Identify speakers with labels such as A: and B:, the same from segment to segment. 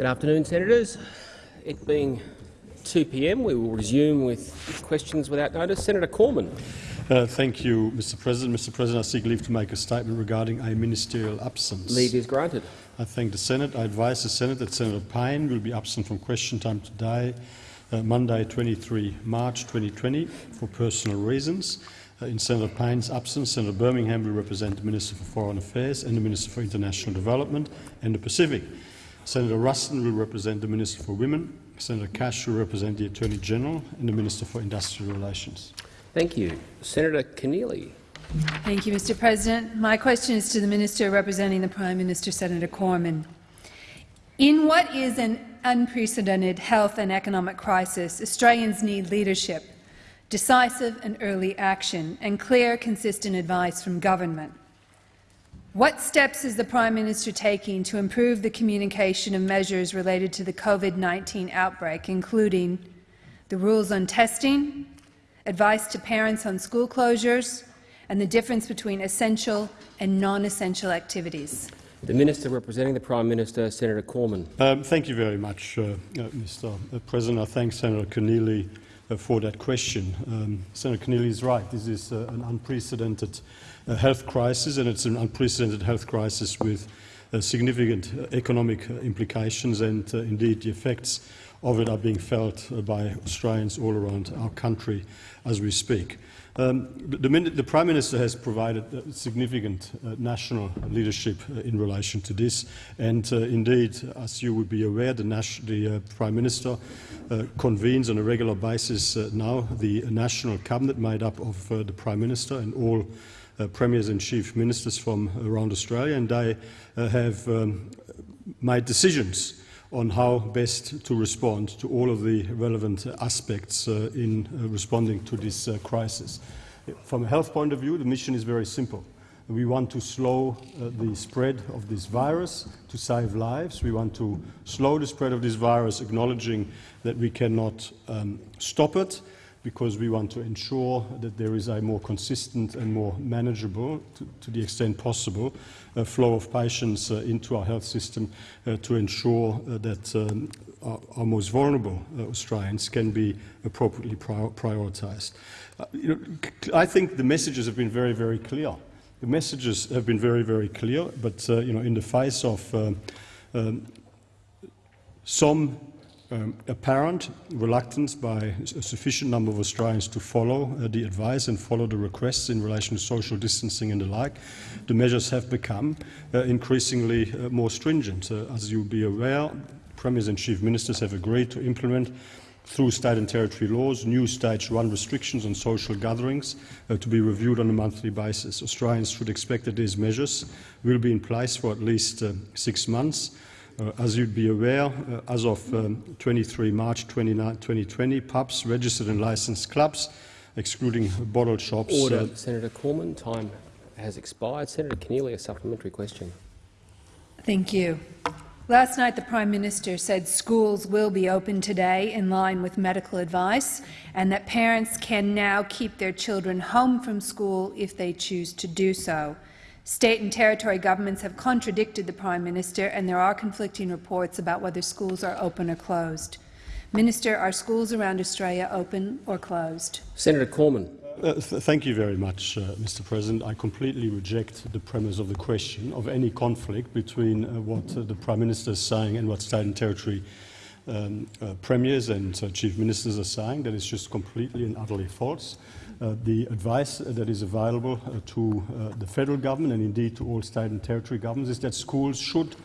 A: Good afternoon, senators. It being 2 p.m., we will resume with questions without notice. Senator Cormann.
B: Uh, thank you, Mr. President. Mr. President, I seek leave to make a statement regarding a ministerial absence.
A: Leave is granted.
B: I thank the Senate. I advise the Senate that Senator Payne will be absent from question time today, uh, Monday, 23 March 2020, for personal reasons. Uh, in Senator Payne's absence, Senator Birmingham will represent the Minister for Foreign Affairs and the Minister for International Development and the Pacific. Senator Ruston will represent the Minister for Women. Senator Cash will represent the Attorney General and the Minister for Industrial Relations.
A: Thank you. Senator Keneally.
C: Thank you, Mr. President. My question is to the Minister representing the Prime Minister, Senator Cormann. In what is an unprecedented health and economic crisis, Australians need leadership, decisive and early action, and clear, consistent advice from government. What steps is the Prime Minister taking to improve the communication of measures related to the COVID-19 outbreak, including the rules on testing, advice to parents on school closures, and the difference between essential and non-essential activities?
A: The Minister representing the Prime Minister, Senator Cormann.
B: Um, thank you very much, uh, uh, Mr. President. I thank Senator Keneally uh, for that question. Um, Senator Keneally is right. This is uh, an unprecedented uh, health crisis, and it's an unprecedented health crisis with uh, significant economic implications, and indeed the effects of it are being felt by Australians all around our country as we speak. Um, the, the, Prime Minister has provided uh, significant uh, national leadership uh, in relation to this, and uh, indeed, as you would be aware, the, the uh, Prime Minister uh, convenes on a regular basis now the national cabinet made up of the Prime Minister and all premiers and chief ministers from around Australia, and they have um, made decisions on how best to respond to all of the relevant aspects uh, in uh, responding to this uh, crisis. From a health point of view, the mission is very simple. We want to slow uh, the spread of this virus to save lives. We want to slow the spread of this virus, acknowledging that we cannot um, stop it, because we want to ensure that there is a more consistent and more manageable, to, to the extent possible, uh, flow of patients uh, into our health system uh, to ensure uh, that um, our, our, most vulnerable uh, Australians can be appropriately prior prioritised. You know, I think the messages have been very, very clear. The messages have been very, very clear, but you know, in the face of um, some um, apparent reluctance by a sufficient number of Australians to follow uh, the advice and follow the requests in relation to social distancing and the like, the measures have become uh, increasingly uh, more stringent. Uh, as you'll be aware, premiers and chief ministers have agreed to implement through state and territory laws, new stage one restrictions on social gatherings uh, to be reviewed on a monthly basis. Australians should expect that these measures will be in place for at least uh, six months. Uh, as you'd be aware, uh, as of um, 23 March 2020, pubs, registered and licensed clubs, excluding bottle shops.
A: Order. Uh, Senator Cormann, time has expired. Senator Keneally, a supplementary question.
C: Thank you. Last night, the Prime Minister said schools will be open today in line with medical advice and that parents can now keep their children home from school if they choose to do so. State and territory governments have contradicted the Prime Minister, and there are conflicting reports about whether schools are open or closed. Minister, are schools around Australia open or closed?
A: Senator Cormann.
B: Uh, th thank you very much, uh, Mr. President. I completely reject the premise of the question of any conflict between uh, what uh, the Prime Minister is saying and what state and territory um, uh, premiers and uh, chief ministers are saying. That is just completely and utterly false. Uh, the advice that is available uh, to uh, the federal government and indeed to all state and territory governments is that schools should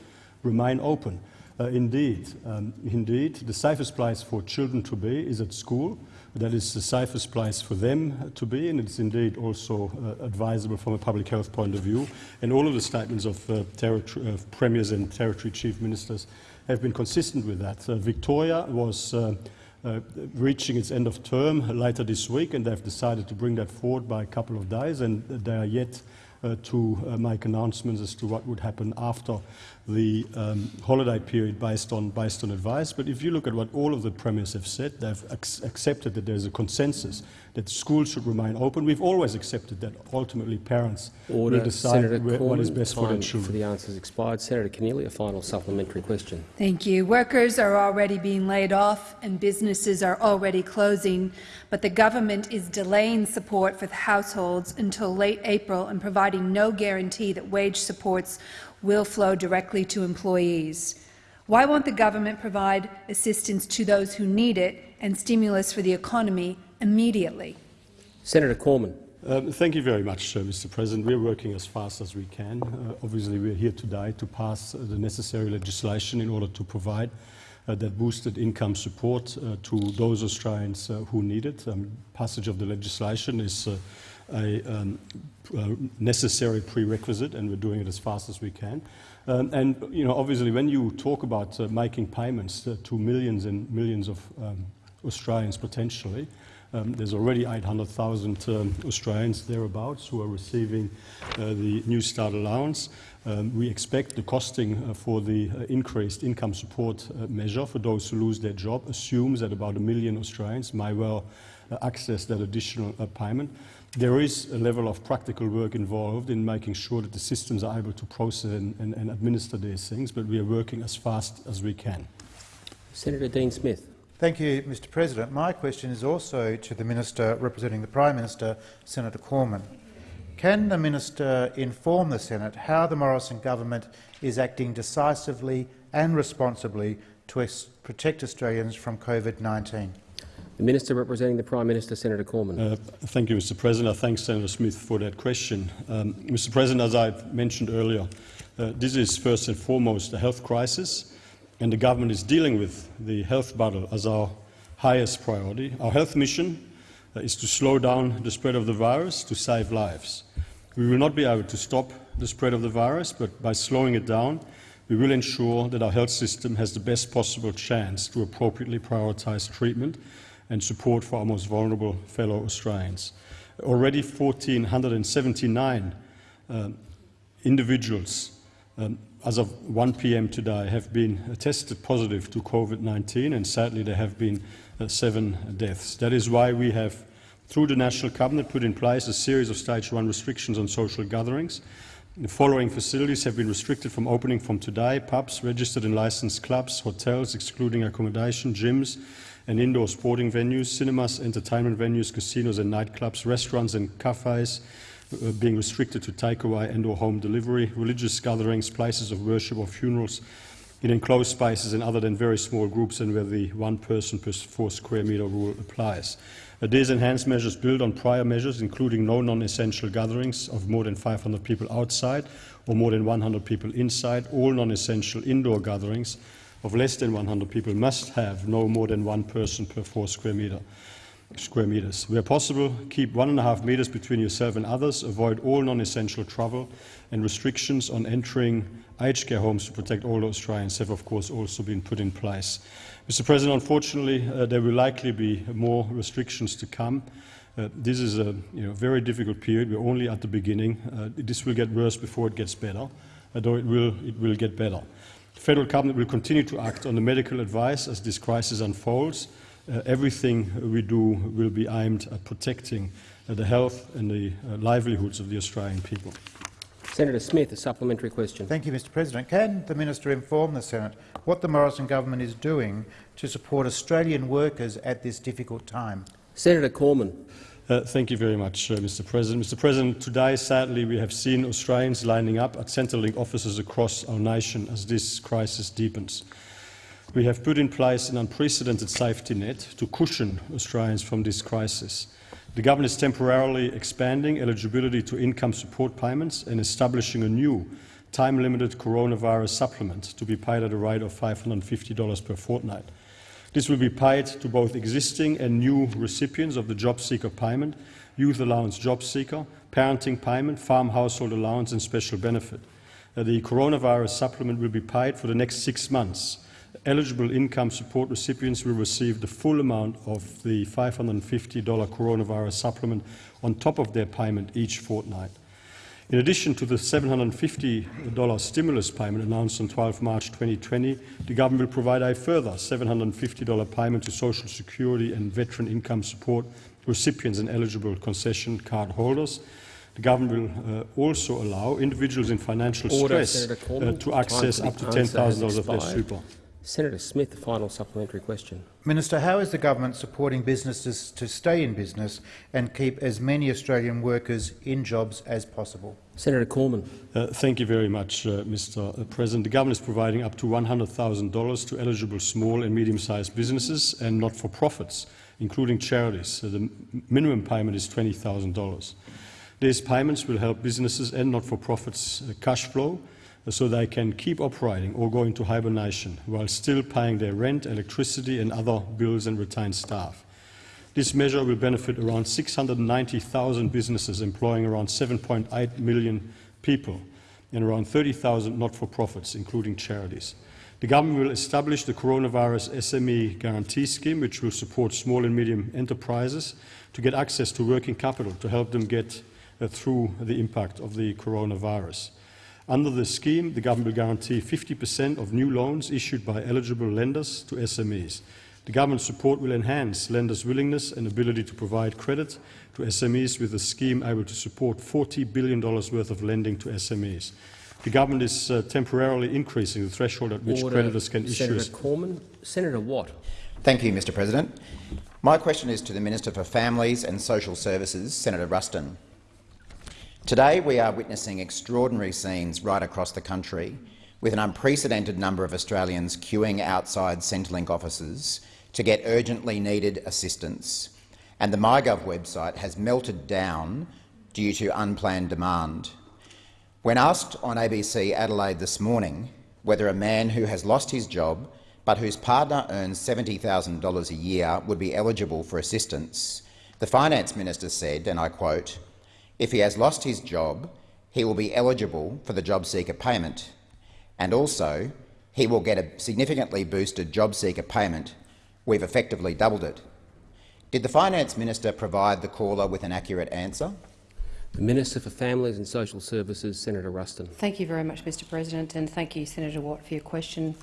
B: remain open. Uh, indeed, um, indeed, the safest place for children to be is at school. That is the safest place for them to be, and it's indeed also uh, advisable from a public health point of view. And all of the statements of uh, premiers and territory chief ministers have been consistent with that. Victoria was uh, reaching its end of term later this week, and they've decided to bring that forward by a couple of days, and they are yet uh, to uh, make announcements as to what would happen after the um, holiday period based on, based on advice. But if you look at what all of the premiers have said, they've ac accepted that there's a consensus that schools should remain open. We've always accepted that ultimately parents
A: Order.
B: will decide
A: Senator
B: where, what is best for their children.
A: for the answers expired. Senator Keneally, a final supplementary question.
C: Thank you. Workers are already being laid off and businesses are already closing, but the government is delaying support for the households until late April and providing no guarantee that wage supports will flow directly to employees. Why won't the government provide assistance to those who need it and stimulus for the economy immediately?
A: Senator Cormann.
B: Um, thank you very much, uh, Mr. President. We're working as fast as we can. Uh, obviously, we're here today to pass uh, the necessary legislation in order to provide uh, that boosted income support uh, to those Australians uh, who need it. Um, passage of the legislation is a um, necessary prerequisite, and we're doing it as fast as we can. Um, and you know, obviously, when you talk about making payments to millions and millions of um, Australians potentially, um, there's already 800,000 um, Australians thereabouts who are receiving uh, the Newstart allowance. Um, we expect the costing uh, for the uh, increased income support uh, measure for those who lose their job assumes that about a million Australians may well uh, access that additional uh, payment. There is a level of practical work involved in making sure that the systems are able to process and, and, and administer these things, but we are working as fast as we can.
A: Senator Dean Smith.
D: Thank you, Mr President. My question is also to the Minister representing the Prime Minister, Senator Cormann. Can the Minister inform the Senate how the Morrison government is acting decisively and responsibly to protect Australians from COVID-19?
A: The Minister representing the Prime Minister, Senator Cormann.
B: Uh, thank you, Mr President. I thank Senator Smith for that question. Um, Mr President, as I mentioned earlier, uh, this is first and foremost a health crisis and the government is dealing with the health battle as our highest priority. Our health mission uh, is to slow down the spread of the virus to save lives. We will not be able to stop the spread of the virus, but by slowing it down, we will ensure that our health system has the best possible chance to appropriately prioritise treatment and support for our most vulnerable fellow Australians. Already 1,479 um, individuals um, as of 1 p.m. today, have been tested positive to COVID-19, and sadly there have been uh, seven deaths. That is why we have, through the National Cabinet, put in place a series of Stage 1 restrictions on social gatherings. The following facilities have been restricted from opening from today, pubs, registered and licensed clubs, hotels, excluding accommodation, gyms and indoor sporting venues, cinemas, entertainment venues, casinos and nightclubs, restaurants and cafes, uh, being restricted to takeaway and or home delivery, religious gatherings, places of worship or funerals in enclosed spaces and other than very small groups and where the one person per four square metre rule applies. Uh, these enhanced measures build on prior measures, including no non-essential gatherings of more than 500 people outside or more than 100 people inside. All non-essential indoor gatherings of less than 100 people must have no more than one person per four square metre square meters. Where possible, keep one and a half meters between yourself and others, avoid all non-essential travel, and restrictions on entering aged care homes to protect older Australians have, of course, also been put in place. Mr President, unfortunately, uh, there will likely be more restrictions to come. Uh, this is a you know, very difficult period. We're only at the beginning. Uh, this will get worse before it gets better, although it will, it will get better. The federal cabinet will continue to act on the medical advice as this crisis unfolds uh, everything we do will be aimed at protecting uh, the health and the uh, livelihoods of the Australian people.
A: Senator Smith, a supplementary question.
D: Thank you, Mr President. Can the minister inform the Senate what the Morrison government is doing to support Australian workers at this difficult time?
A: Senator Cormann.
B: Uh, thank you very much, uh, Mr President. Mr President, today, sadly, we have seen Australians lining up at Centrelink offices across our nation as this crisis deepens. We have put in place an unprecedented safety net to cushion Australians from this crisis. The government is temporarily expanding eligibility to income support payments and establishing a new time-limited coronavirus supplement to be paid at a rate of $550 per fortnight. This will be paid to both existing and new recipients of the Job Seeker payment, Youth Allowance Job Seeker, Parenting Payment, Farm Household Allowance and Special Benefit. Uh, the coronavirus supplement will be paid for the next six months eligible income support recipients will receive the full amount of the $550 coronavirus supplement on top of their payment each fortnight. In addition to the $750 stimulus payment announced on 12 March 2020, the government will provide a further $750 payment to Social Security and veteran income support recipients and eligible concession card holders. The government will uh, also allow individuals in financial
A: Order,
B: stress uh, to access up to $10,000 of their super.
A: Senator Smith, the final supplementary question.
D: Minister, how is the government supporting businesses to stay in business and keep as many Australian workers in jobs as possible?
A: Senator Cormann.
B: Uh, thank you very much, uh, Mr. President. The government is providing up to $100,000 to eligible small and medium-sized businesses and not-for-profits, including charities. Uh, the minimum payment is $20,000. These payments will help businesses and not-for-profits uh, cash flow uh, so they can keep operating or go into hibernation while still paying their rent, electricity and other bills and retain staff. This measure will benefit around 690,000 businesses employing around 7.8 million people and around 30,000 not-for-profits, including charities. The government will establish the Coronavirus SME Guarantee Scheme, which will support small and medium enterprises to get access to working capital to help them get uh, through the impact of the coronavirus. Under the scheme, the government will guarantee 50% of new loans issued by eligible lenders to SMEs. The government's support will enhance lenders' willingness and ability to provide credit to SMEs with the scheme able to support $40 billion worth of lending to SMEs. The government is uh, temporarily increasing the threshold at which
A: Order.
B: creditors can issue.
A: Senator Cormann. Senator Watt.
E: Thank you, Mr President. My question is to the Minister for Families and Social Services, Senator Ruston. Today we are witnessing extraordinary scenes right across the country, with an unprecedented number of Australians queuing outside Centrelink offices to get urgently needed assistance, and the MyGov website has melted down due to unplanned demand. When asked on ABC Adelaide this morning whether a man who has lost his job but whose partner earns $70,000 a year would be eligible for assistance, the Finance Minister said, and I quote, if he has lost his job, he will be eligible for the job seeker payment, and also he will get a significantly boosted job seeker payment. We've effectively doubled it. Did the Finance Minister provide the caller with an accurate answer?
A: The Minister for Families and Social Services, Senator Ruston.
F: Thank you very much, Mr President, and thank you, Senator Watt, for your question.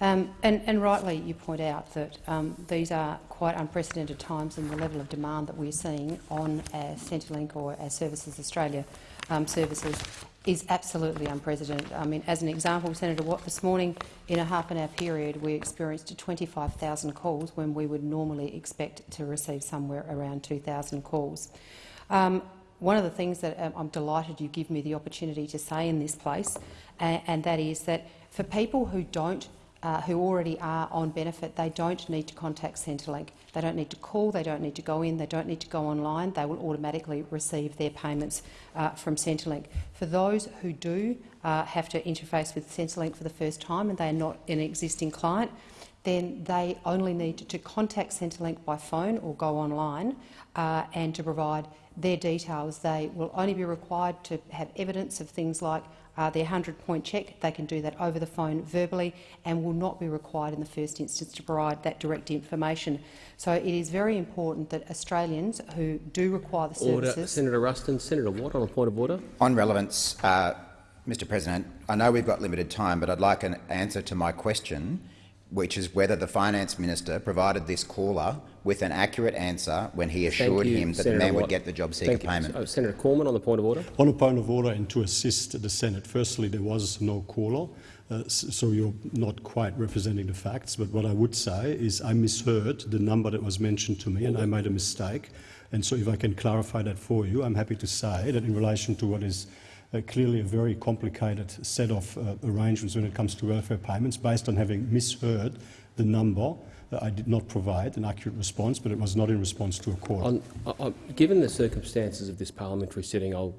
F: Um, and, and rightly, you point out that um, these are quite unprecedented times and the level of demand that we're seeing on our Centrelink or our Services Australia um, services is absolutely unprecedented. I mean, as an example, Senator Watt, this morning in a half an hour period we experienced 25,000 calls when we would normally expect to receive somewhere around 2,000 calls. Um, one of the things that um, I'm delighted you give me the opportunity to say in this place, and, and that is that for people who don't uh, who already are on benefit, they don't need to contact Centrelink. They don't need to call, they don't need to go in, they don't need to go online. They will automatically receive their payments uh, from Centrelink. For those who do uh, have to interface with Centrelink for the first time and they are not an existing client, then they only need to contact Centrelink by phone or go online uh, and to provide their details. They will only be required to have evidence of things like uh, their 100-point check. They can do that over the phone verbally and will not be required in the first instance to provide that direct information. So it is very important that Australians who do require the services—
A: Order. Senator Ruston. Senator Watt on a point of order.
E: On relevance, uh, Mr President, I know we've got limited time, but I'd like an answer to my question, which is whether the Finance Minister provided this caller with an accurate answer when he assured
A: you,
E: him that
A: Senator
E: the man
A: Watt.
E: would get the job seeker
A: Thank
E: payment.
A: Uh, Senator Cormann on the point of order.
B: On a point of order and to assist the Senate, firstly, there was no caller, uh, so you're not quite representing the facts. But what I would say is I misheard the number that was mentioned to me and I made a mistake. And so if I can clarify that for you, I'm happy to say that in relation to what is uh, clearly a very complicated set of uh, arrangements when it comes to welfare payments, based on having misheard the number, I did not provide an accurate response, but it was not in response to a call.
A: On, given the circumstances of this parliamentary sitting, I'll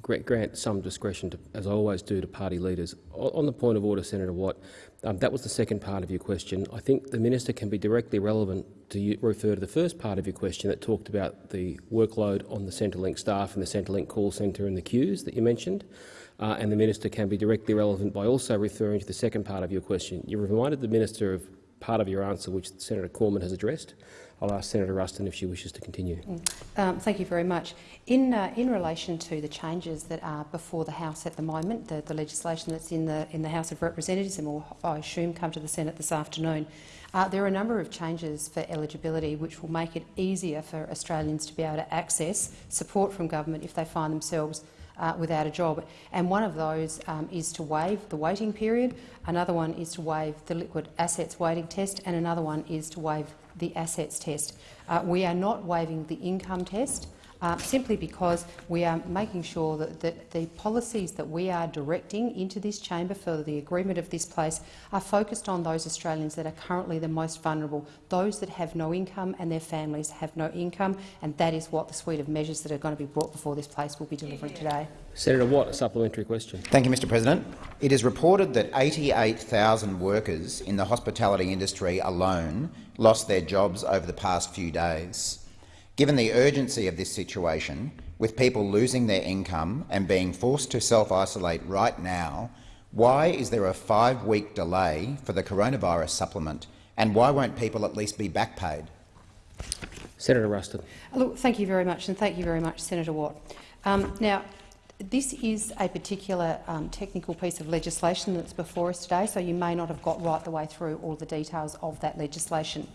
A: grant some discretion, to, as I always do, to party leaders. O- on the point of order, Senator Watt, um, that was the second part of your question. I think the minister can be directly relevant to you, refer to the first part of your question that talked about the workload on the Centrelink staff and the Centrelink call centre and the queues that you mentioned. Uh, and the minister can be directly relevant by also referring to the second part of your question. You reminded the minister of part of your answer which Senator Cormann has addressed. I'll ask Senator Ruston if she wishes to continue.
F: Um, thank you very much. In, uh, in relation to the changes that are before the House at the moment, the, the legislation that's in the, in the House of Representatives and will, I assume, come to the Senate this afternoon, uh, there are a number of changes for eligibility which will make it easier for Australians to be able to access support from government if they find themselves uh, without a job. And one of those um, is to waive the waiting period, another one is to waive the liquid assets waiting test, and another one is to waive the assets test. Uh, we are not waiving the income test. Uh, simply because we are making sure that, that, the policies that we are directing into this chamber for the agreement of this place are focused on those Australians that are currently the most vulnerable, those that have no income and their families have no income, and that is what the suite of measures that are going to be brought before this place will be delivering today.
A: Senator Watt, a supplementary question.
E: Thank you, Mr President. It is reported that 88,000 workers in the hospitality industry alone lost their jobs over the past few days. Given the urgency of this situation, with people losing their income and being forced to self-isolate right now, why is there a five-week delay for the coronavirus supplement, and why won't people at least be back paid?
A: Senator Ruston.
F: Look, thank you very much, and thank you very much, Senator Watt. Um, now, this is a particular um, technical piece of legislation that's before us today, so you may not have got right the way through all the details of that legislation.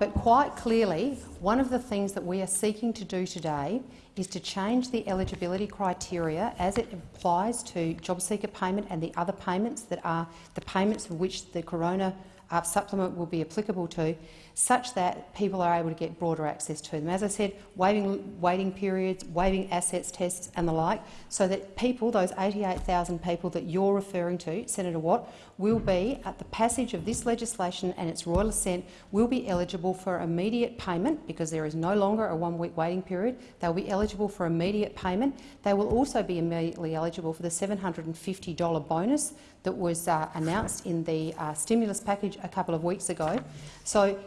F: But quite clearly, one of the things that we are seeking to do today is to change the eligibility criteria as it applies to job seeker payment and the other payments that are the payments for which the corona uh, supplement will be applicable to, such that people are able to get broader access to them. As I said, waiving waiting periods, waiving assets tests and the like, so that people, those 88,000 people that you're referring to, Senator Watt, will be, at the passage of this legislation and its royal assent, will be eligible for immediate payment because there is no longer a one-week waiting period. They'll be eligible for immediate payment. They will also be immediately eligible for the $750 bonus that was uh, announced in the uh, stimulus package a couple of weeks ago. So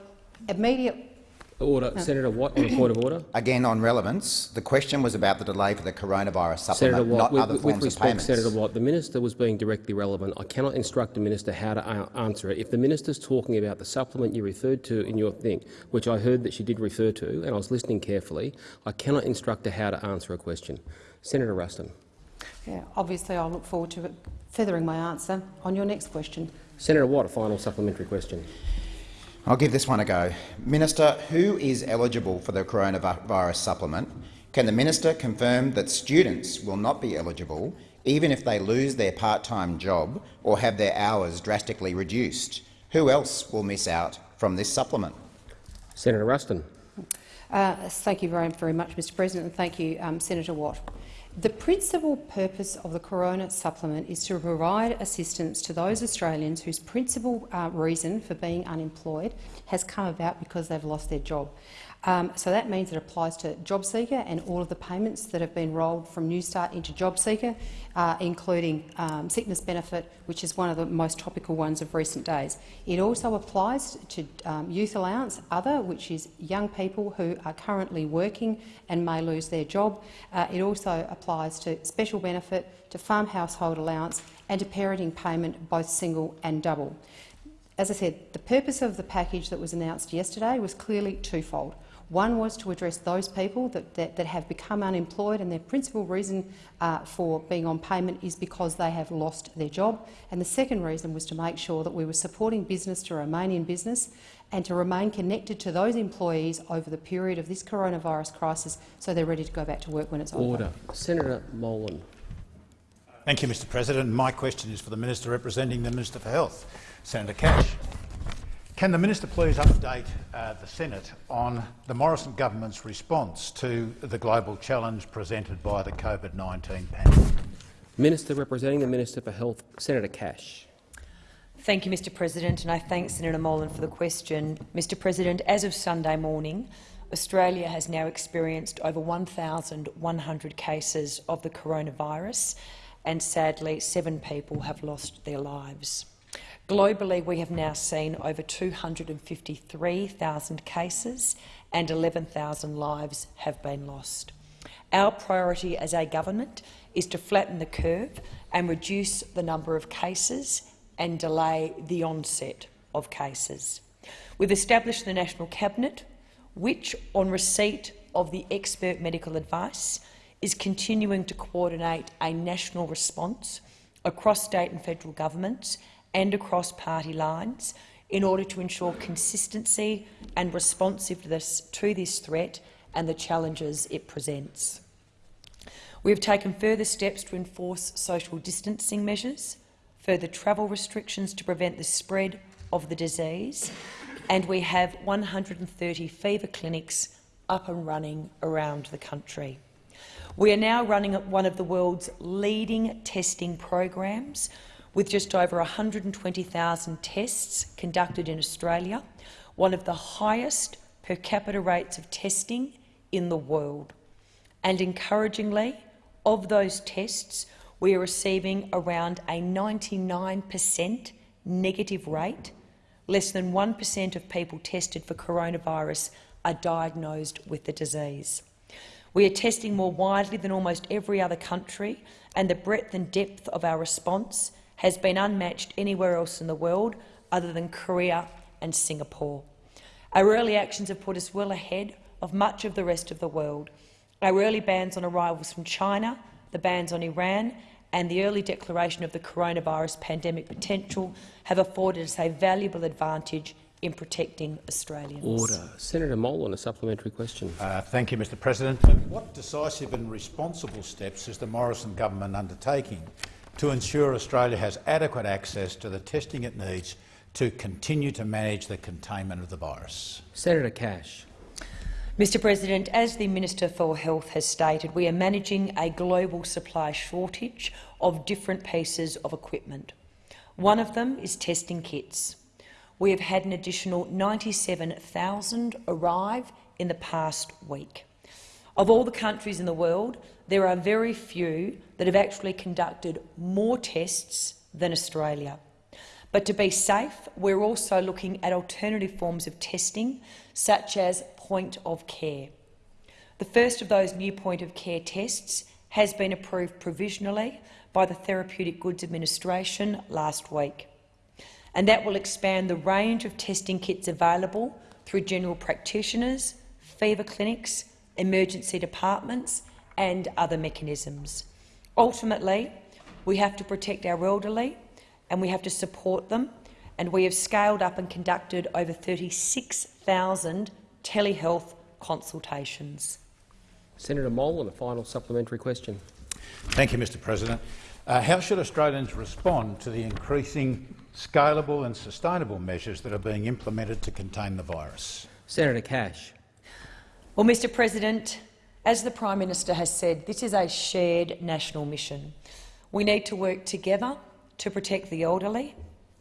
F: immediate
A: Order. Senator Watt, on a point of order.
E: Again, on relevance, the question was about the delay for the coronavirus supplement,
A: Senator Watt,
E: not
A: with,
E: other
A: with
E: forms
A: respect,
E: of payments.
A: Senator Watt, the minister was being directly relevant. I cannot instruct a minister how to uh, answer it. If the minister's talking about the supplement you referred to in your thing, which I heard that she did refer to, and I was listening carefully, I cannot instruct her how to answer a question. Senator Ruston.
F: Yeah, obviously, I look forward to feathering my answer on your next question.
A: Senator Watt, a final supplementary question.
E: I'll give this one a go. Minister, who is eligible for the coronavirus supplement? Can the minister confirm that students will not be eligible even if they lose their part-time job or have their hours drastically reduced? Who else will miss out from this supplement?
A: Senator Ruston.
F: Uh, thank you very, very much, Mr President, and thank you, um, Senator Watt. The principal purpose of the Corona supplement is to provide assistance to those Australians whose principal uh, reason for being unemployed has come about because they've lost their job. Um, so that means it applies to JobSeeker and all of the payments that have been rolled from Newstart into JobSeeker, uh, including um, sickness benefit, which is one of the most topical ones of recent days. It also applies to um, youth allowance, other, which is young people who are currently working and may lose their job. Uh, it also applies to special benefit, to farm household allowance and to parenting payment, both single and double. As I said, the purpose of the package that was announced yesterday was clearly twofold. One was to address those people that, that, that have become unemployed and their principal reason uh, for being on payment is because they have lost their job. And the second reason was to make sure that we were supporting business to remain in business and to remain connected to those employees over the period of this coronavirus crisis so they're ready to go back to work when it's over.
A: Order. Senator Molan.
G: Thank you, Mr President. My question is for the Minister representing the Minister for Health, Senator Cash. Can the minister please update uh, the Senate on the Morrison government's response to the global challenge presented by the COVID-19 pandemic?
A: Minister representing the Minister for Health, Senator Cash.
H: Thank you, Mr President, and I thank Senator Molan for the question. Mr President, as of Sunday morning, Australia has now experienced over 1,100 cases of the coronavirus, and sadly, seven people have lost their lives. Globally, we have now seen over 253,000 cases and 11,000 lives have been lost. Our priority as a government is to flatten the curve and reduce the number of cases and delay the onset of cases. We've established the National Cabinet, which, on receipt of the expert medical advice, is continuing to coordinate a national response across state and federal governments and across party lines in order to ensure consistency and responsiveness to this threat and the challenges it presents. We have taken further steps to enforce social distancing measures, further travel restrictions to prevent the spread of the disease, and we have 130 fever clinics up and running around the country. We are now running one of the world's leading testing programs, with just over 120,000 tests conducted in Australia, one of the highest per capita rates of testing in the world. And encouragingly, of those tests, we are receiving around a 99 per cent negative rate. Less than 1 per cent of people tested for coronavirus are diagnosed with the disease. We are testing more widely than almost every other country, and the breadth and depth of our response has been unmatched anywhere else in the world other than Korea and Singapore. Our early actions have put us well ahead of much of the rest of the world. Our early bans on arrivals from China, the bans on Iran and the early declaration of the coronavirus pandemic potential have afforded us a valuable advantage in protecting Australians.
A: Order. Senator Molan a supplementary question.
G: Uh, thank you, Mr President. What decisive and responsible steps is the Morrison government undertaking to ensure Australia has adequate access to the testing it needs to continue to manage the containment of the virus?
A: Senator Cash.
H: Mr President, as the Minister for Health has stated, we are managing a global supply shortage of different pieces of equipment. One of them is testing kits. We have had an additional 97,000 arrive in the past week. Of all the countries in the world, there are very few that have actually conducted more tests than Australia. But to be safe, we're also looking at alternative forms of testing, such as point of care. The first of those new point of care tests has been approved provisionally by the Therapeutic Goods Administration last week, and that will expand the range of testing kits available through general practitioners, fever clinics, emergency departments and other mechanisms. Ultimately, we have to protect our elderly and we have to support them, and we have scaled up and conducted over 36,000 telehealth consultations.
A: Senator Molan a final supplementary question.
G: Thank you, Mr President. Uh, how should Australians respond to the increasing scalable and sustainable measures that are being implemented to contain the virus?
A: Senator Cash.
H: Well, Mr President, as the Prime Minister has said, this is a shared national mission. We need to work together to protect the elderly,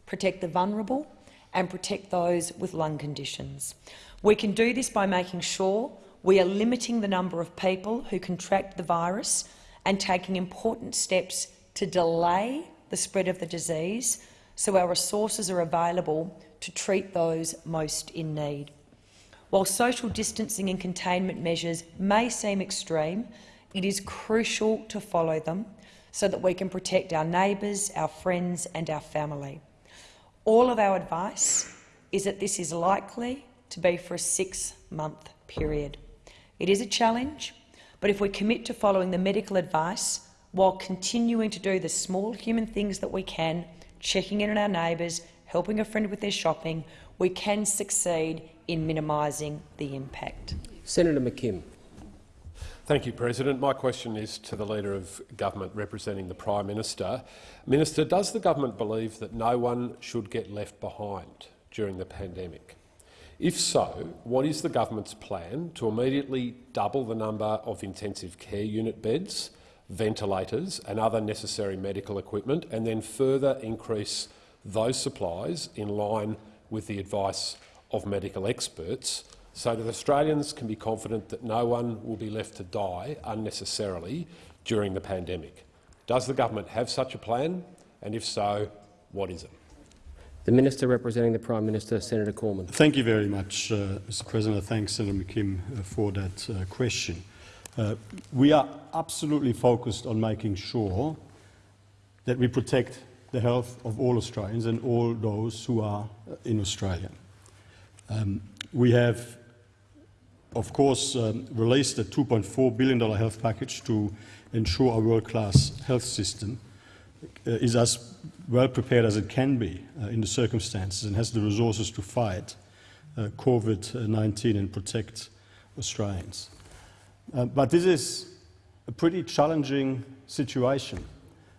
H: protect the vulnerable and protect those with lung conditions. We can do this by making sure we are limiting the number of people who contract the virus and taking important steps to delay the spread of the disease so our resources are available to treat those most in need. While social distancing and containment measures may seem extreme, it is crucial to follow them so that we can protect our neighbours, our friends and our family. All of our advice is that this is likely to be for a six-month period. It is a challenge, but if we commit to following the medical advice while continuing to do the small human things that we can, checking in on our neighbours, helping a friend with their shopping, we can succeed in minimising the impact.
A: Senator McKim.
I: Thank you, President. My question is to the Leader of Government representing the Prime Minister. Minister, does the government believe that no one should get left behind during the pandemic? If so, what is the government's plan to immediately double the number of intensive care unit beds, ventilators and other necessary medical equipment, and then further increase those supplies in line with the advice of medical experts so that Australians can be confident that no one will be left to die unnecessarily during the pandemic. Does the government have such a plan, and if so, what is it?
A: The Minister representing the Prime Minister, Senator Cormann.
B: Thank you very much, uh, Mr President. Thanks, Senator McKim, uh, for that uh, question. Uh, we are absolutely focused on making sure that we protect the health of all Australians and all those who are uh, in Australia. Um, we have, of course, um, released a $2.4 billion health package to ensure our world-class health system uh, is as well prepared as it can be uh, in the circumstances and has the resources to fight uh, COVID-19 and protect Australians. Uh, but this is a pretty challenging situation.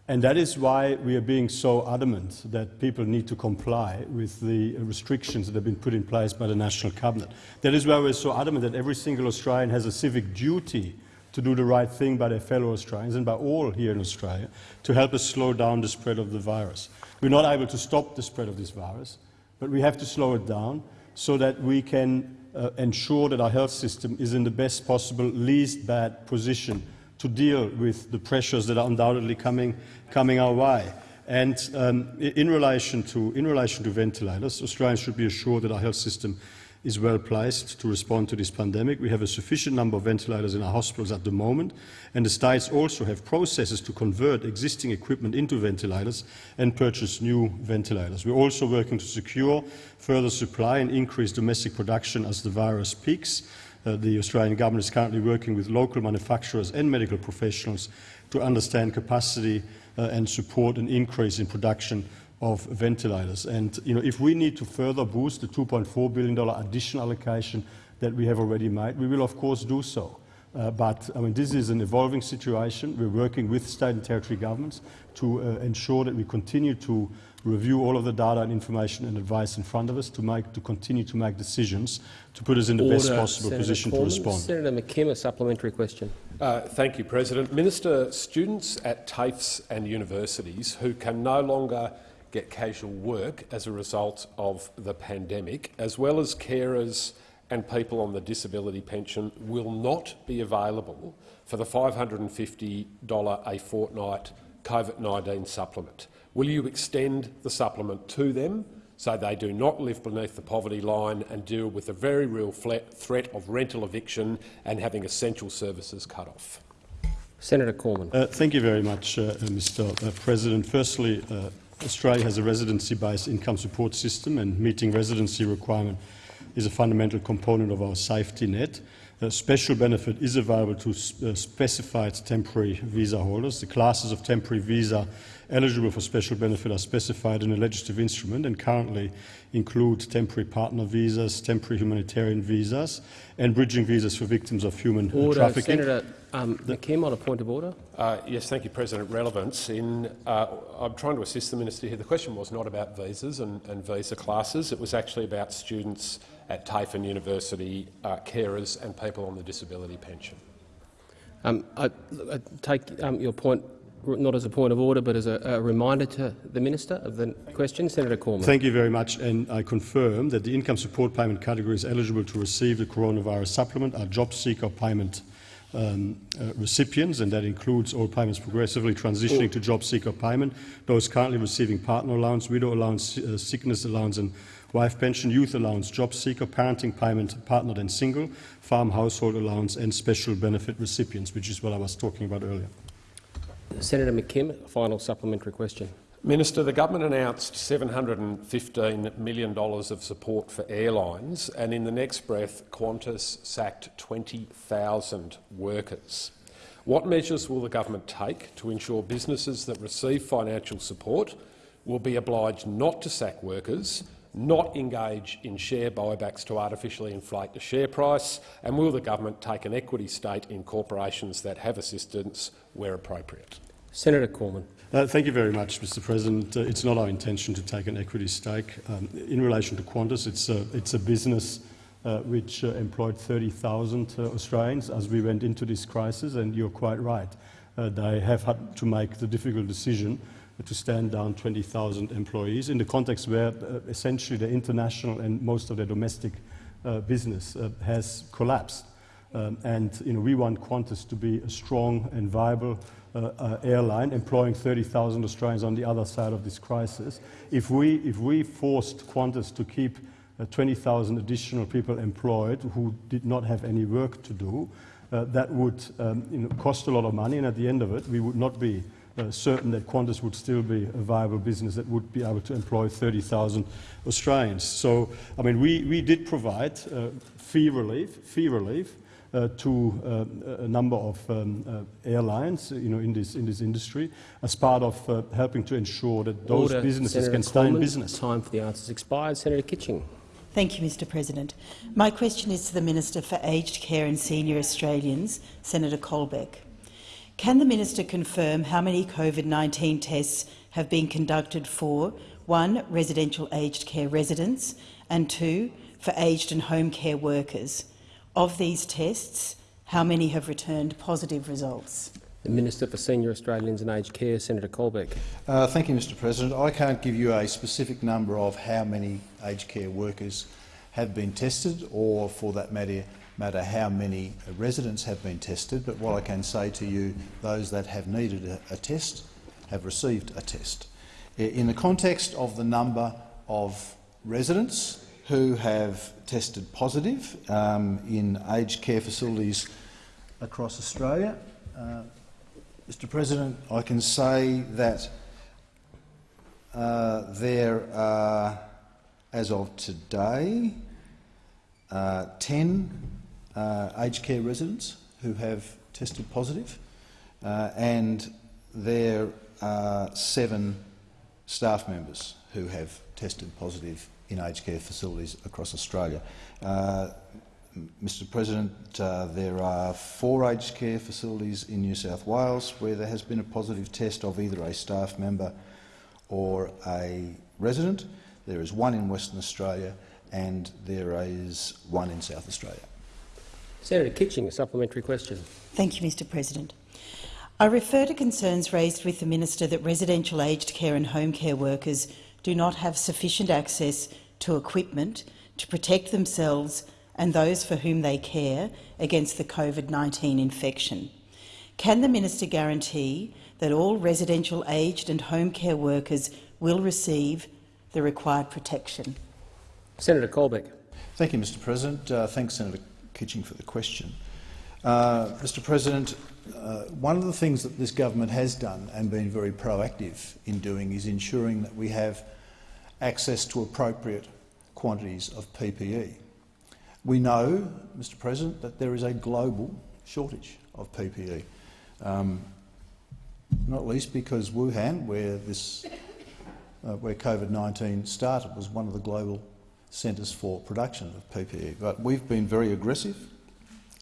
B: And that is why we are being so adamant that people need to comply with the restrictions that have been put in place by the National Cabinet. That is why we're so adamant that every single Australian has a civic duty to do the right thing by their fellow Australians and by all here in Australia to help us slow down the spread of the virus. We're not able to stop the spread of this virus, but we have to slow it down so that we can uh, ensure that our health system is in the best possible, least bad position to deal with the pressures that are undoubtedly coming, coming our way. And um, in, relation to, in relation to ventilators, Australians should be assured that our health system is well placed to respond to this pandemic. We have a sufficient number of ventilators in our hospitals at the moment, and the states also have processes to convert existing equipment into ventilators and purchase new ventilators. We're also working to secure further supply and increase domestic production as the virus peaks. Uh, the Australian government is currently working with local manufacturers and medical professionals to understand capacity uh, and support an increase in production of ventilators. And you know, if we need to further boost the $2.4 billion additional allocation that we have already made, we will of course do so. Uh, but I mean, this is an evolving situation. We're working with state and territory governments to uh, ensure that we continue to review all of the data and information and advice in front of us to, make, to continue to make decisions to put us in the
A: Order,
B: best possible
A: Senator
B: position
A: Cormann.
B: to respond.
A: Senator McKim, a supplementary question.
I: Uh, thank you, President. Minister, students at TAFEs and universities who can no longer get casual work as a result of the pandemic, as well as carers and people on the disability pension, will not be available for the $550 a fortnight COVID-19 supplement. Will you extend the supplement to them so they do not live beneath the poverty line and deal with the very real threat of rental eviction and having essential services cut off?
A: Senator Cormann.
B: Uh, thank you very much, uh, Mr uh, President. Firstly, uh, Australia has a residency-based income support system and meeting residency requirement is a fundamental component of our safety net. A special benefit is available to uh, specified temporary visa holders. The classes of temporary visa eligible for special benefit are specified in a legislative instrument and currently include temporary partner visas, temporary humanitarian visas and bridging visas for victims of human
A: order.
B: trafficking.
A: Senator um, McKim on a point of order.
I: Uh, yes, thank you, President. Relevance. In, uh, I'm trying to assist the minister here. The question was not about visas and, and visa classes. It was actually about students at TAFE and University, uh, carers and people on the disability pension.
A: Um, I, I, take um, your point not as a point of order but as a, a, reminder to the minister of the question. Senator Cormann.
B: Thank you very much and I confirm that the income support payment categories eligible to receive the coronavirus supplement are job seeker payment um, uh, recipients and that includes all payments progressively transitioning to job seeker payment, those currently receiving partner allowance, widow allowance, uh, sickness allowance and wife pension, youth allowance, job seeker, parenting payment, partnered and single, farm household allowance and special benefit recipients, which is what I was talking about earlier.
A: Senator McKim, final supplementary question.
I: Minister, the government announced $715 million of support for airlines, and in the next breath, Qantas sacked 20,000 workers. What measures will the government take to ensure businesses that receive financial support will be obliged not to sack workers not engage in share buybacks to artificially inflate the share price? And will the government take an equity stake in corporations that have assistance where appropriate?
A: Senator Cormann.
B: Uh, thank you very much, Mr President. Uh, it's not our intention to take an equity stake. Um, in relation to Qantas, it's a, it's a business uh, which uh, employed 30,000 uh, Australians as we went into this crisis, and you're quite right. Uh, they have had to make the difficult decision to stand down 20,000 employees in the context where uh, essentially the international and most of the domestic uh, business uh, has collapsed. Um, and you know, we want Qantas to be a strong and viable uh, uh, airline, employing 30,000 Australians on the other side of this crisis. If we, if we forced Qantas to keep uh, 20,000 additional people employed who did not have any work to do, that would um, you know, cost a lot of money, and at the end of it, we would not be uh, certain that Qantas would still be a viable business that would be able to employ 30,000 Australians. So, I mean, we, we did provide uh, fee relief, fee relief uh, to uh, a number of um, uh, airlines, you know, in this in this industry, as part of uh, helping to ensure that those
A: Order.
B: businesses
A: Senator
B: can stay in business.
A: Time for the answers expired. Senator Kitching.
J: Thank you, Mr President. My question is to the Minister for Aged Care and Senior Australians, Senator Colbeck. Can the minister confirm how many COVID-19 tests have been conducted for, one, residential aged care residents, and two, for aged and home care workers? Of these tests, how many have returned positive results?
A: The Minister for Senior Australians and Aged Care, Senator Colbeck.
K: Uh, thank you, Mr President. I can't give you a specific number of how many aged care workers have been tested or, for that matter, matter how many residents have been tested, but what I can say to you, those that have needed a, test have received a test. In the context of the number of residents who have tested positive um, in aged care facilities across Australia, uh, Mr President, I can say that uh, there are, as of today, uh, 10 uh, aged care residents who have tested positive, uh, and there are seven staff members who have tested positive in aged care facilities across Australia. Uh, Mr President, uh, there are four aged care facilities in New South Wales where there has been a positive test of either a staff member or a resident. There is one in Western Australia and there is one in South Australia.
A: Senator Kitching, a supplementary question.
J: Thank you, Mr President. I refer to concerns raised with the Minister that residential aged care and home care workers do not have sufficient access to equipment to protect themselves and those for whom they care against the COVID-19 infection. Can the minister guarantee that all residential aged and home care workers will receive the required protection?
A: Senator Colbeck.
K: Thank you, Mr President. Uh, thanks, Senator Kitching, for the question. Uh, Mr President, uh, one of the things that this government has done and been very proactive in doing is ensuring that we have access to appropriate quantities of PPE. We know, Mr President, that there is a global shortage of PPE, um, not least because Wuhan, where, this, uh, where COVID-19 started, was one of the global centres for production of PPE. But we've been very aggressive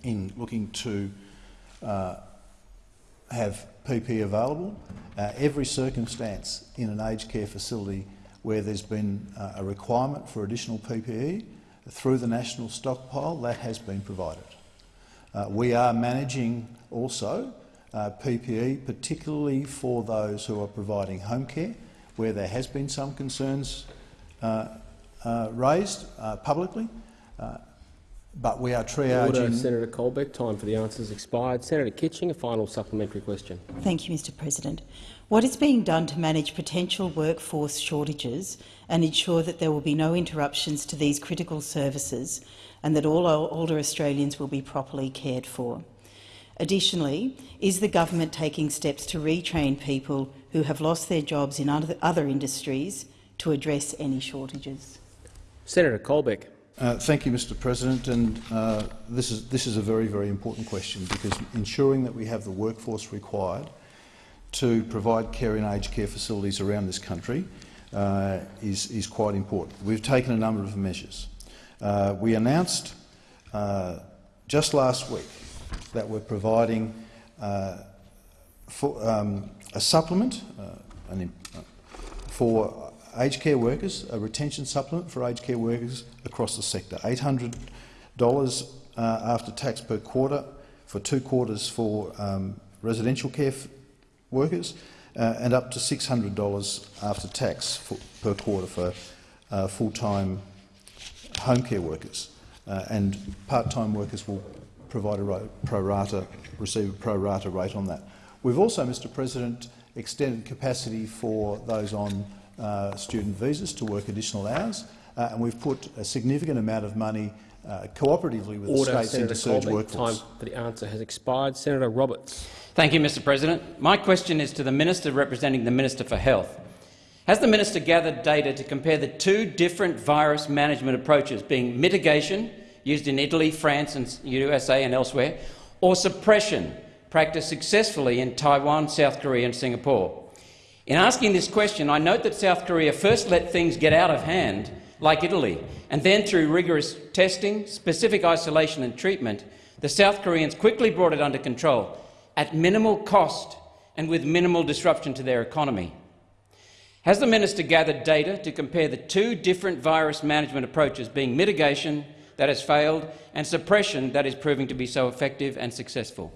K: in looking to uh, have PPE available. Uh, every circumstance in an aged care facility where there's been uh, a requirement for additional PPE, through the national stockpile, that has been provided. Uh, we are managing also uh, PPE, particularly for those who are providing home care, where there has been some concerns uh, raised uh, publicly. Uh, but we are triaging.
A: Order, Senator Colbeck. Time for the answers expired. Senator Kitching, a final supplementary question.
J: Thank you, Mr President. What is being done to manage potential workforce shortages and ensure that there will be no interruptions to these critical services and that all older Australians will be properly cared for? Additionally, is the government taking steps to retrain people who have lost their jobs in other industries to address any shortages?
A: Senator Colbeck.
K: Uh, thank you, Mr President. And uh, this, is, this is a very, very important question because ensuring that we have the workforce required to provide care in aged care facilities around this country uh, is, is quite important. We've taken a number of measures. Uh, we announced uh, just last week that we're providing uh, for, um, a supplement an, for aged care workers, a retention supplement for aged care workers across the sector, $800 after tax per quarter for two quarters for um, residential care workers uh, and up to $600 after tax for, per quarter for uh, full-time home care workers. Uh, and part-time workers will provide a pro rata, receive a pro rata rate on that. We've also, Mr President, extended capacity for those on uh, student visas to work additional hours, uh, and we've put a significant amount of money uh, cooperatively with
A: Order,
K: the states
A: Senator
K: into surge
A: Colbeck.
K: workforce.
A: Time for the answer has expired. Senator Roberts.
L: Thank you, Mr President. My question is to the Minister representing the Minister for Health. Has the minister gathered data to compare the two different virus management approaches, being mitigation, used in Italy, France and USA and elsewhere, or suppression, practiced successfully in Taiwan, South Korea and Singapore? In asking this question, I note that South Korea first let things get out of hand, like Italy, and then through rigorous testing, specific isolation and treatment, the South Koreans quickly brought it under control, at minimal cost and with minimal disruption to their economy. Has the minister gathered data to compare the two different virus management approaches, being mitigation that has failed and suppression that is proving to be so effective and successful?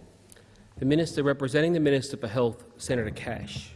A: The Minister representing the Minister for Health, Senator Cash.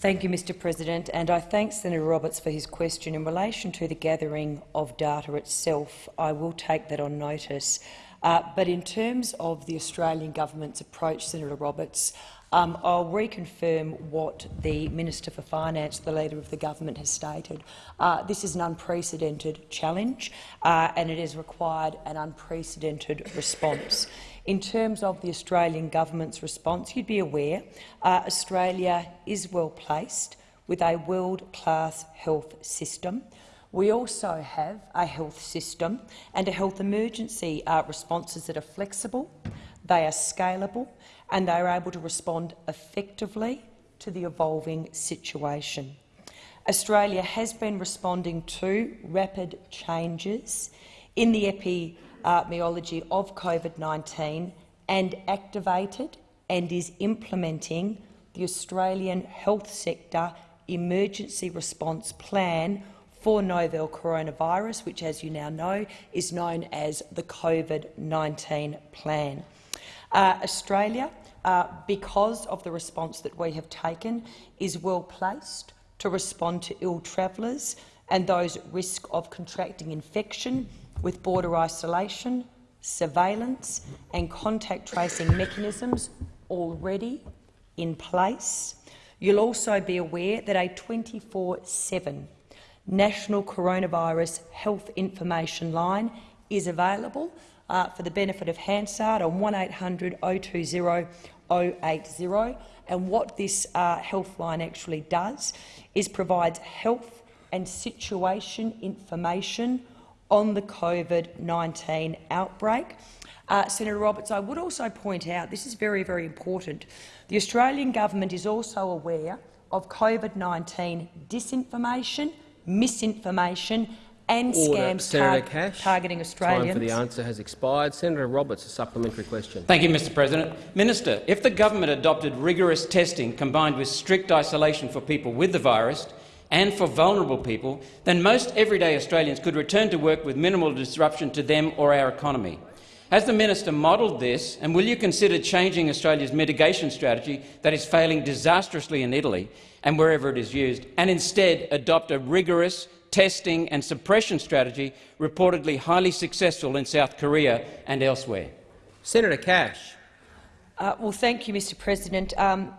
H: Thank you, Mr President, and I thank Senator Roberts for his question. In relation to the gathering of data itself, I will take that on notice. Uh, but in terms of the Australian government's approach, Senator Roberts, um, I'll reconfirm what the Minister for Finance, the Leader of the Government, has stated. Uh, this is an unprecedented challenge uh, and it has required an unprecedented response. In terms of the Australian government's response, you'd be aware uh, Australia is well placed with a world-class health system. We also have a health system and a health emergency uh, responses that are flexible, they are scalable and they are able to respond effectively to the evolving situation. Australia has been responding to rapid changes in the epidemiology of COVID-19 and activated and is implementing the Australian Health Sector Emergency Response Plan for novel coronavirus, which, as you now know, is known as the COVID-19 Plan. Uh, Australia uh, because of the response that we have taken, is well placed to respond to ill travellers and those at risk of contracting infection with border isolation, surveillance and contact tracing mechanisms already in place. You'll also be aware that a 24-7 national coronavirus health information line is available uh, for the benefit of Hansard on 1800 020 080. And what this uh, health line actually does is provides health and situation information on the COVID-19 outbreak. Uh, Senator Roberts, I would also point out, this is very, very important, the Australian government is also aware of COVID-19 disinformation, misinformation and
A: Order.
H: scams
A: Senator
H: tar
A: Cash.
H: targeting Australians.
A: Time for the answer has expired. Senator Roberts, a supplementary question.
L: Thank you, Mr President. Minister, if the government adopted rigorous testing combined with strict isolation for people with the virus and for vulnerable people, then most everyday Australians could return to work with minimal disruption to them or our economy. Has the minister modelled this, and will you consider changing Australia's mitigation strategy that is failing disastrously in Italy and wherever it is used, and instead adopt a rigorous testing and suppression strategy reportedly highly successful in South Korea and elsewhere?
A: Senator Cash.
H: Uh, well, thank you, Mr President. Um,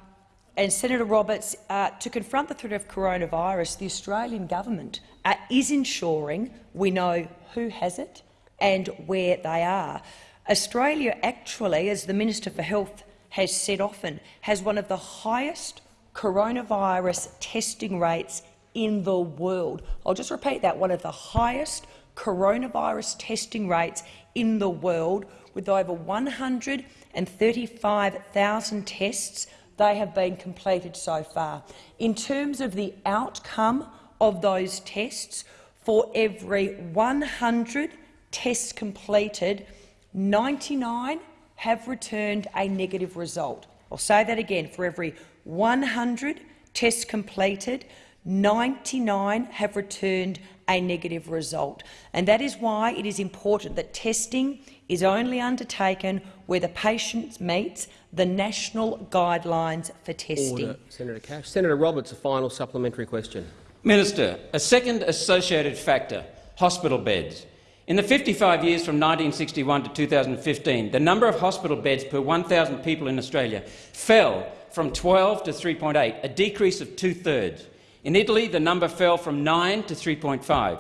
H: and Senator Roberts, uh, to confront the threat of coronavirus, the Australian government uh, is ensuring we know who has it and where they are. Australia actually, as the Minister for Health has said often, has one of the highest coronavirus testing rates in the world. I'll just repeat that, one of the highest coronavirus testing rates in the world, with over 135,000 tests they have been completed so far. In terms of the outcome of those tests, for every 100 tests completed, 99 have returned a negative result. I'll say that again. For every 100 tests completed, 99 have returned a negative result. And that is why it is important that testing is only undertaken where the patient meets the national guidelines for testing.
A: Order. Senator Cash. Senator Roberts, a final supplementary question.
L: Minister, a second associated factor, hospital beds. In the 55 years from 1961 to 2015, the number of hospital beds per 1,000 people in Australia fell from 12 to 3.8, a decrease of two-thirds. In Italy, the number fell from 9 to 3.5.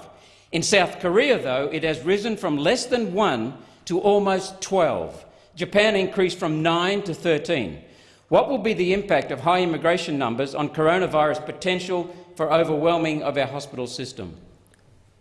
L: In South Korea, though, it has risen from less than 1 to almost 12. Japan increased from 9 to 13. What will be the impact of high immigration numbers on coronavirus potential for overwhelming of our hospital system?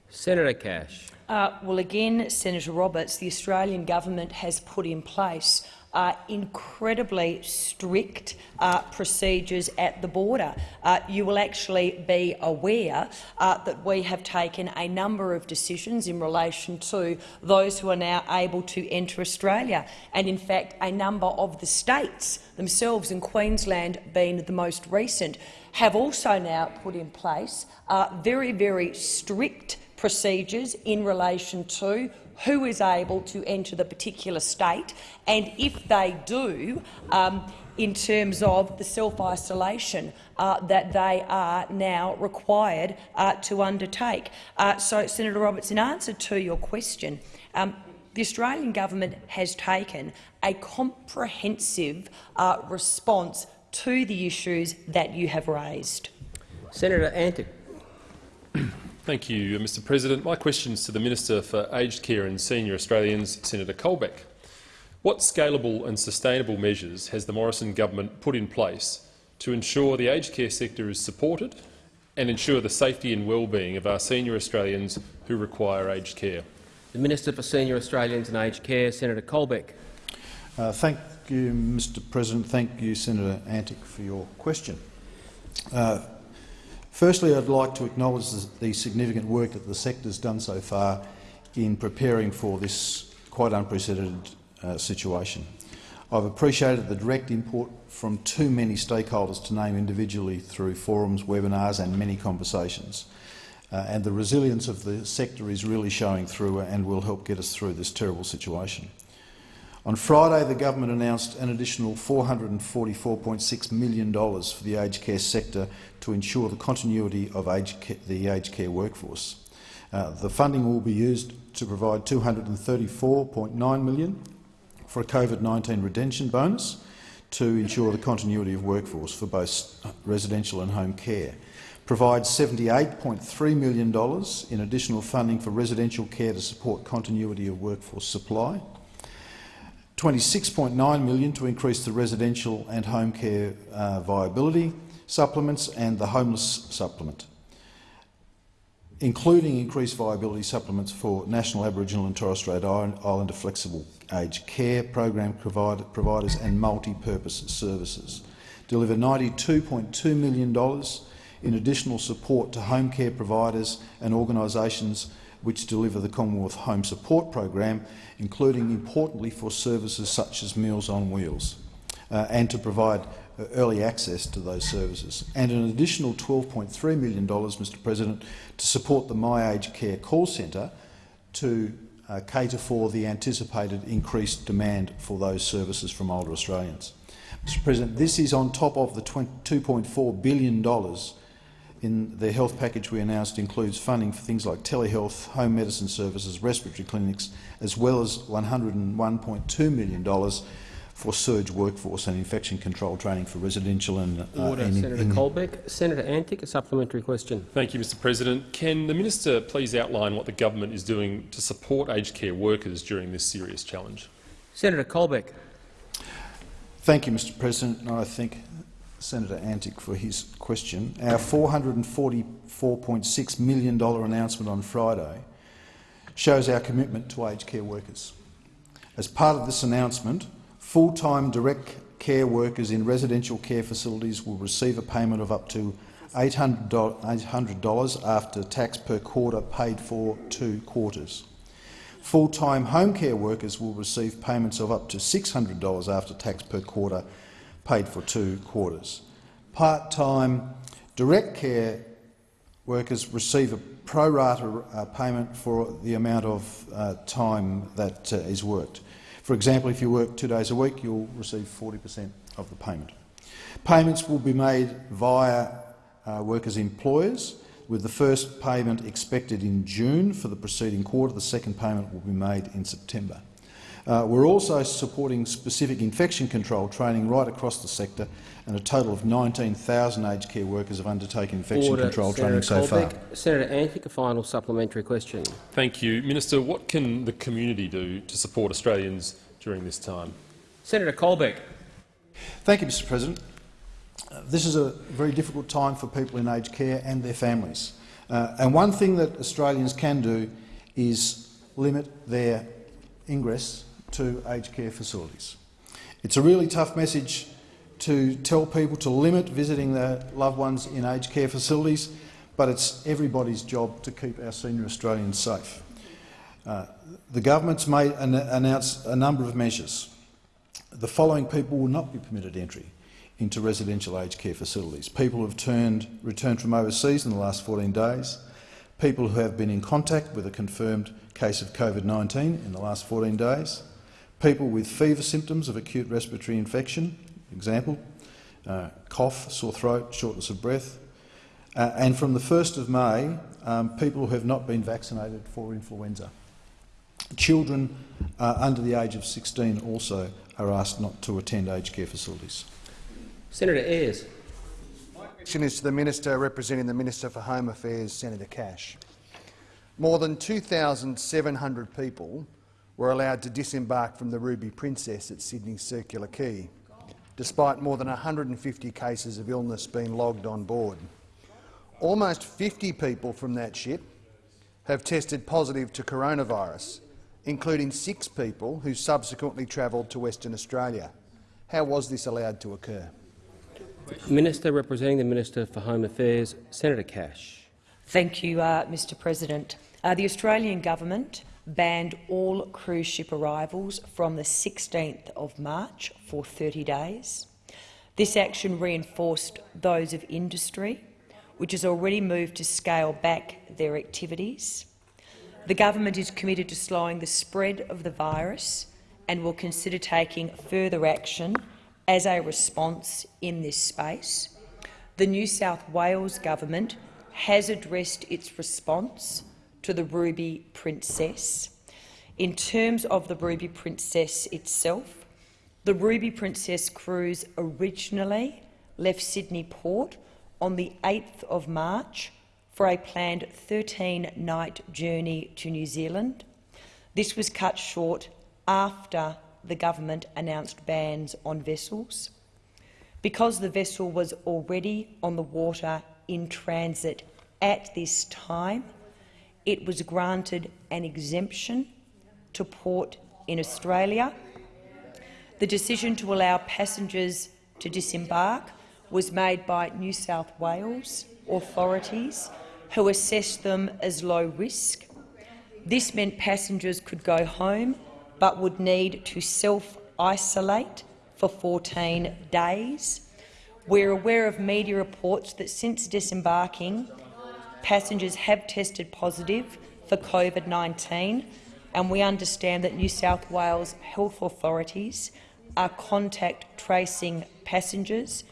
A: Senator Cash.
H: Uh, well, again, Senator Roberts, the Australian government has put in place uh, incredibly strict uh, procedures at the border. Uh, you will actually be aware uh, that we have taken a number of decisions in relation to those who are now able to enter Australia, and in fact a number of the states themselves, and Queensland being the most recent, have also now put in place uh, very, very strict procedures in relation to who is able to enter the particular state, and if they do, um, in terms of the self-isolation uh, that they are now required uh, to undertake. Uh, so, Senator Roberts, in answer to your question, um, the Australian government has taken a comprehensive uh, response to the issues that you have raised.
A: Senator Antic.
I: Thank you, Mr President. My question is to the Minister for Aged Care and Senior Australians, Senator Colbeck. What scalable and sustainable measures has the Morrison government put in place to ensure the aged care sector is supported and ensure the safety and well-being of our senior Australians who require aged care?
A: The Minister for Senior Australians and Aged Care, Senator Colbeck.
K: Uh, thank you, Mr President. Thank you, Senator Antic, for your question. Uh, Firstly, I'd like to acknowledge the significant work that the sector has done so far in preparing for this quite unprecedented uh, situation. I've appreciated the direct input from too many stakeholders to name individually through forums, webinars and many conversations. Uh, and the resilience of the sector is really showing through and will help get us through this terrible situation. On Friday, the government announced an additional $444.6 million for the aged care sector to ensure the continuity of aged care, the aged care workforce. Uh, the funding will be used to provide 234.9 million for a COVID-19 redemption bonus to ensure the continuity of workforce for both residential and home care, provide $78.3 million in additional funding for residential care to support continuity of workforce supply, 26.9 million to increase the residential and home care uh, viability supplements and the homeless supplement, including increased viability supplements for National Aboriginal and Torres Strait Islander flexible aged care program provider, providers and multi-purpose services. Deliver $92.2 million in additional support to home care providers and organisations which deliver the Commonwealth Home Support Program, including, importantly, for services such as Meals on Wheels, uh, and to provide uh, early access to those services, and an additional $12.3 million, Mr President, to support the My Aged Care call centre to uh, cater for the anticipated increased demand for those services from older Australians. Mr President, this is on top of the $2.4 billion in the health package we announced includes funding for things like telehealth, home medicine services, respiratory clinics, as well as $101.2 million for surge workforce and infection control training for residential and...
A: Uh, Order, in, Senator in, Colbeck. Senator Antic, a supplementary question.
I: Thank you, Mr President. Can the minister please outline what the government is doing to support aged care workers during this serious challenge?
A: Senator Colbeck.
K: Thank you, Mr President. I think Senator Antic for his question. Our $444.6 million announcement on Friday shows our commitment to aged care workers. As part of this announcement, full-time direct care workers in residential care facilities will receive a payment of up to $800 after tax per quarter paid for two quarters. Full-time home care workers will receive payments of up to $600 after tax per quarter paid for two quarters. Part-time direct care workers receive a pro rata uh, payment for the amount of uh, time that uh, is worked. For example, if you work two days a week, you'll receive 40 per cent of the payment. Payments will be made via uh, workers' employers, with the first payment expected in June for the preceding quarter. The second payment will be made in September. Uh, we're also supporting specific infection control training right across the sector, and a total of 19,000 aged care workers have undertaken infection
A: Order.
K: control
A: Senator
K: training so far.
A: Colbeck. Senator Antic, a final supplementary question.
M: Thank you. Minister, what can the community do to support Australians during this time?
A: Senator Colbeck.
K: Thank you, Mr President. Uh, this is a very difficult time for people in aged care and their families. Uh, and one thing that Australians can do is limit their ingress to aged care facilities. It's a really tough message to tell people to limit visiting their loved ones in aged care facilities, but it's everybody's job to keep our senior Australians safe. Uh, the government's made an, announced a number of measures. The following people will not be permitted entry into residential aged care facilities. People who have turned, returned from overseas in the last 14 days, people who have been in contact with a confirmed case of COVID-19 in the last 14 days, people with fever symptoms of acute respiratory infection, example, uh, cough, sore throat, shortness of breath, uh, and from the 1st of May, um, people who have not been vaccinated for influenza. Children uh, under the age of 16 also are asked not to attend aged care facilities.
A: Senator Ayres.
N: My question is to the Minister representing the Minister for Home Affairs, Senator Cash. More than 2,700 people were allowed to disembark from the Ruby Princess at Sydney's Circular Quay, despite more than 150 cases of illness being logged on board. Almost 50 people from that ship have tested positive to coronavirus, including six people who subsequently travelled to Western Australia. How was this allowed to occur?
A: Minister representing the Minister for Home Affairs, Senator Cash.
H: Thank you, uh, Mr President. Uh, the Australian government banned all cruise ship arrivals from the 16th of March for 30 days. This action reinforced those of industry, which has already moved to scale back their activities. The government is committed to slowing the spread of the virus and will consider taking further action as a response in this space. The New South Wales government has addressed its response to the Ruby Princess. In terms of the Ruby Princess itself, the Ruby Princess cruise originally left Sydney Port on the 8th of March for a planned 13-night journey to New Zealand. This was cut short after the government announced bans on vessels. Because the vessel was already on the water in transit at this time, it was granted an exemption to port in Australia. The decision to allow passengers to disembark was made by New South Wales authorities, who assessed them as low risk. This meant passengers could go home but would need to self-isolate for 14 days. We're aware of media reports that since disembarking, passengers have tested positive for COVID-19, and we understand that New South Wales health authorities are contact tracing passengers.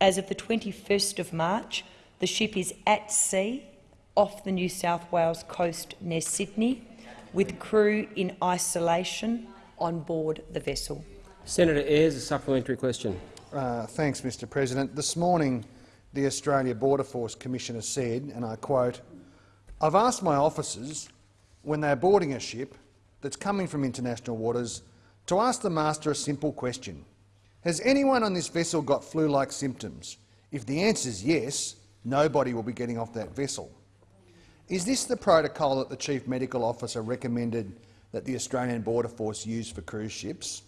H: As of the 21st of March, the ship is at sea off the New South Wales coast near Sydney with crew in isolation on board the vessel.
A: Senator Ayres, a supplementary question.
N: Uh, thanks, Mr President. This morning, the Australia Border Force Commissioner said, and I quote, I've asked my officers, when they're boarding a ship that's coming from international waters, to ask the master a simple question. Has anyone on this vessel got flu-like symptoms? If the answer is yes, nobody will be getting off that vessel. Is this the protocol that the Chief Medical Officer recommended that the Australian Border Force use for cruise ships?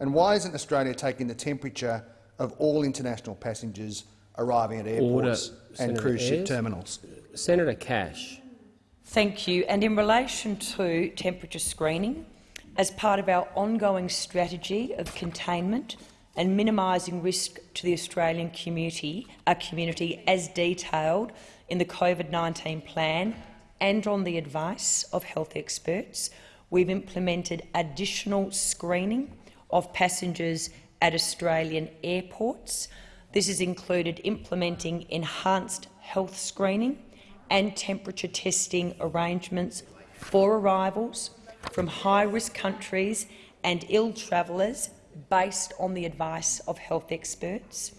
N: And why isn't Australia taking the temperature of all international passengers arriving at airports
A: Order,
N: and
A: Senator
N: cruise ship
A: Ayres.
N: terminals?
A: Senator Cash.
H: Thank you. And in relation to temperature screening, as part of our ongoing strategy of containment and minimising risk to the Australian community, our community as detailed in the COVID-19 plan and on the advice of health experts, we've implemented additional screening of passengers at Australian airports. This has included implementing enhanced health screening and temperature testing arrangements for arrivals from high-risk countries and ill travellers based on the advice of health experts.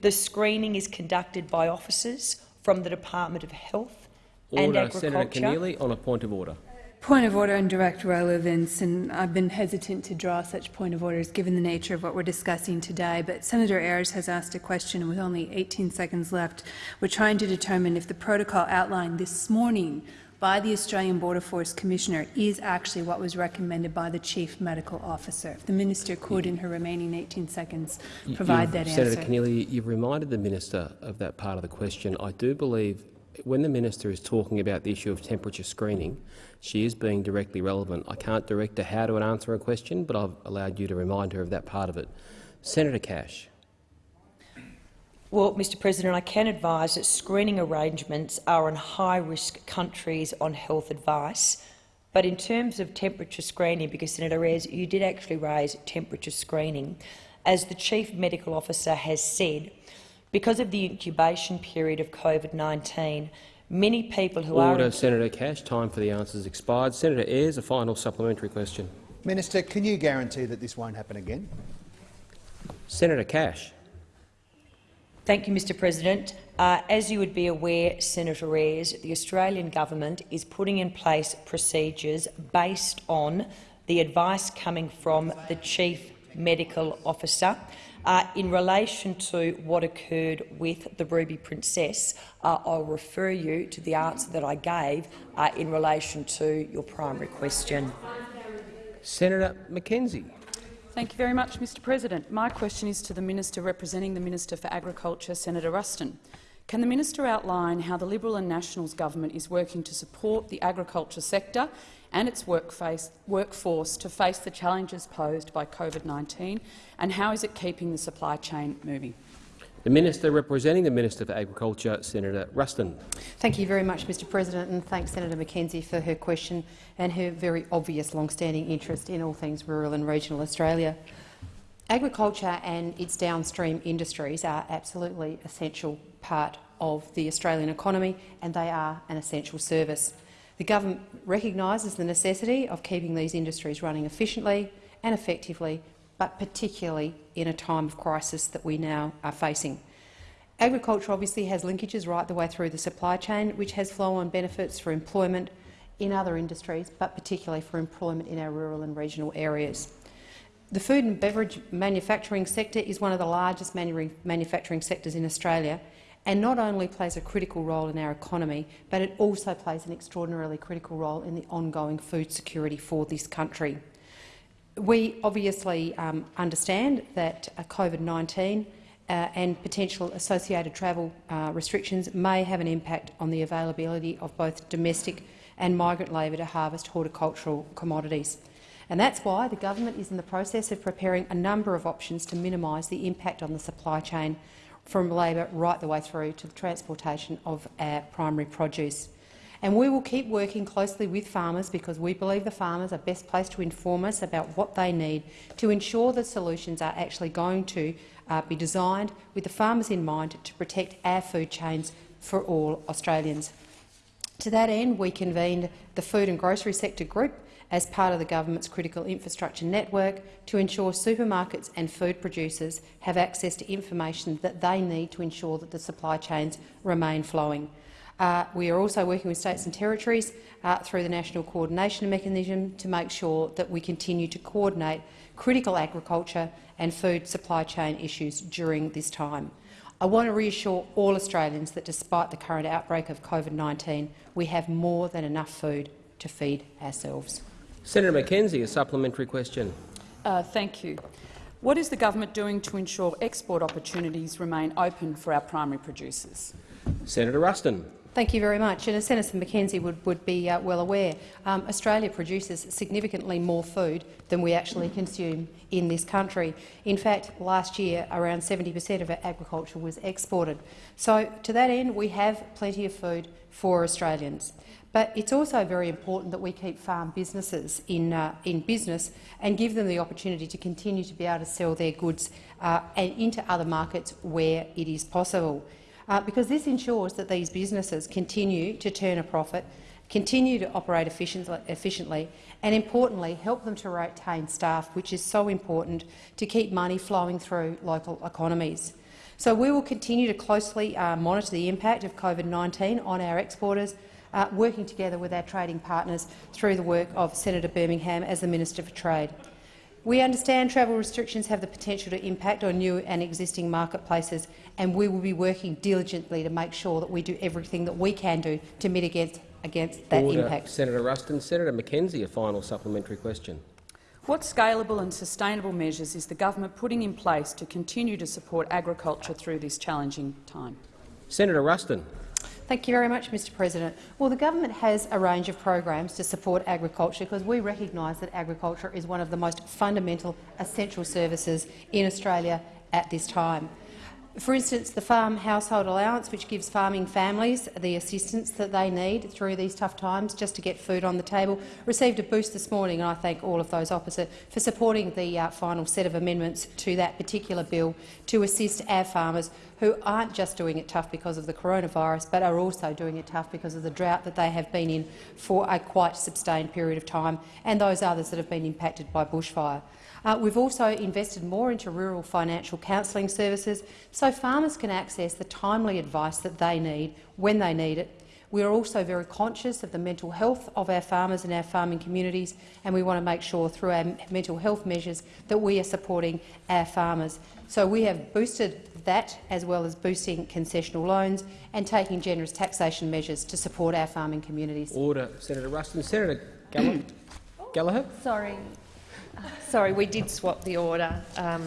H: The screening is conducted by officers from the Department of Health and
A: Order,
H: Agriculture.
A: Senator Keneally, on a point of order.
C: Point of order and direct relevance, and I've been hesitant to draw such point of orders given the nature of what we're discussing today, but Senator Ayres has asked a question with only 18 seconds left. We're trying to determine if the protocol outlined this morning by the Australian Border Force Commissioner is actually what was recommended by the Chief Medical Officer. If the Minister could, in her remaining 18 seconds, provide
A: you've-
C: that
A: Senator
C: answer.
A: Keneally, you've reminded the minister of that part of the question. I do believe when the minister is talking about the issue of temperature screening, she is being directly relevant. I can't direct her how to answer a question, but I've allowed you to remind her of that part of it. Senator Cash.
H: Well, Mr President, I can advise that screening arrangements are on high-risk countries on health advice. But in terms of temperature screening, because Senator Ayres, you did actually raise temperature screening, as the Chief Medical Officer has said, because of the incubation period of COVID-19, many people who are
A: Order, Senator Cash. Time for the answers expired. Senator Ayres, a final supplementary question.
N: Minister, can you guarantee that this won't happen again?
A: Senator Cash.
H: Thank you, Mr President. Uh, as you would be aware, Senator Ayres, the Australian government is putting in place procedures based on the advice coming from the Chief Medical Officer. Uh, in relation to what occurred with the Ruby Princess, uh, I'll refer you to the answer that I gave uh, in relation to your primary question.
A: Senator McKenzie.
O: Thank you very much, Mr President. My question is to the Minister representing the Minister for Agriculture, Senator Ruston. Can the minister outline how the Liberal and Nationals government is working to support the agriculture sector and its workforce to face the challenges posed by COVID-19, and how is it keeping the supply chain moving?
A: The Minister representing the Minister for Agriculture, Senator Ruston.
F: Thank you very much, Mr President, and thanks Senator McKenzie for her question and her very obvious long-standing interest in all things rural and regional Australia. Agriculture and its downstream industries are absolutely essential part of the Australian economy and they are an essential service. The government recognises the necessity of keeping these industries running efficiently and effectively, but particularly in a time of crisis that we now are facing. Agriculture obviously has linkages right the way through the supply chain, which has flow-on benefits for employment in other industries, but particularly for employment in our rural and regional areas. The food and beverage manufacturing sector is one of the largest manufacturing sectors in Australia and not only plays a critical role in our economy, but it also plays an extraordinarily critical role in the ongoing food security for this country. We obviously um, understand that uh, COVID-19 uh, and potential associated travel uh, restrictions may have an impact on the availability of both domestic and migrant labour to harvest horticultural commodities. And that's why the government is in the process of preparing a number of options to minimise the impact on the supply chain from labour right the way through to the transportation of our primary produce. And we will keep working closely with farmers because we believe the farmers are best placed to inform us about what they need to ensure that solutions are actually going to uh, be designed with the farmers in mind to protect our food chains for all Australians. To that end, we convened the Food and Grocery Sector Group as part of the government's critical infrastructure network to ensure supermarkets and food producers have access to information that they need to ensure that the supply chains remain flowing. Uh, we are also working with states and territories uh, through the National Coordination Mechanism to make sure that we continue to coordinate critical agriculture and food supply chain issues during this time. I want to reassure all Australians that despite the current outbreak of COVID-19, we have more than enough food to feed ourselves.
A: Senator McKenzie, a supplementary question.
O: Uh, thank you. What is the government doing to ensure export opportunities remain open for our primary producers?
A: Senator Ruston.
F: Thank you very much. And as Senator McKenzie would, would be uh, well aware, um, Australia produces significantly more food than we actually consume in this country. In fact, last year around 70 per cent of our agriculture was exported. So to that end, we have plenty of food for Australians. But it's also very important that we keep farm businesses in, uh, in business and give them the opportunity to continue to be able to sell their goods uh, and into other markets where it is possible. Uh, because this ensures that these businesses continue to turn a profit, continue to operate efficiently and, importantly, help them to retain staff, which is so important to keep money flowing through local economies. So we will continue to closely uh, monitor the impact of COVID-19 on our exporters, uh, working together with our trading partners through the work of Senator Birmingham as the Minister for Trade. We understand travel restrictions have the potential to impact on new and existing marketplaces, and we will be working diligently to make sure that we do everything that we can do to mitigate against that
A: Order.
F: impact.
A: Senator Ruston. Senator McKenzie, a final supplementary question.
O: What scalable and sustainable measures is the government putting in place to continue to support agriculture through this challenging time?
A: Senator Ruston.
F: Thank you very much, Mr President. Well, the government has a range of programs to support agriculture because we recognise that agriculture is one of the most fundamental essential services in Australia at this time. For instance, the Farm Household Allowance, which gives farming families the assistance that they need through these tough times just to get food on the table, received a boost this morning, and I thank all of those opposite for supporting the uh, final set of amendments to that particular bill to assist our farmers who aren't just doing it tough because of the coronavirus, but are also doing it tough because of the drought that they have been in for a quite sustained period of time, and those others that have been impacted by bushfire. Uh, we've also invested more into rural financial counselling services so farmers can access the timely advice that they need when they need it. We are also very conscious of the mental health of our farmers and our farming communities, and we want to make sure through our mental health measures that we are supporting our farmers. So we have boosted that, as well as boosting concessional loans and taking generous taxation measures to support our farming communities.
A: Order. Senator Ruston. Senator Gallagher.
P: Sorry. Sorry, we did swap the order, um,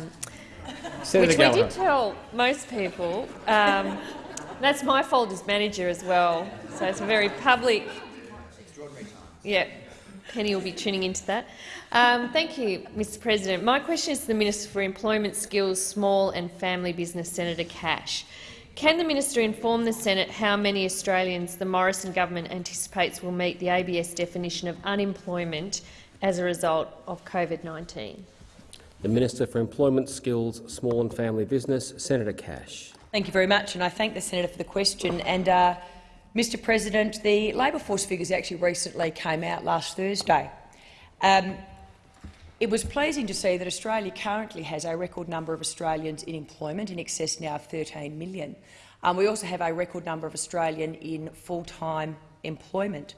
P: which
A: Gallagher.
P: we did tell most people. Um, that's my fault as manager as well, so it's a very public. Yeah, Penny will be tuning into that. Um, thank you, Mr President. My question is to the Minister for Employment Skills, Small and Family Business, Senator Cash. Can the minister inform the Senate how many Australians the Morrison government anticipates will meet the ABS definition of unemployment as a result of COVID-19?
A: The Minister for Employment, Skills, Small and Family Business, Senator Cash.
H: Thank you very much, and I thank the senator for the question. And, uh, Mr President, the labour force figures actually recently came out last Thursday. Um, it was pleasing to see that Australia currently has a record number of Australians in employment, in excess now of 13 million. Um, we also have a record number of Australians in full-time employment.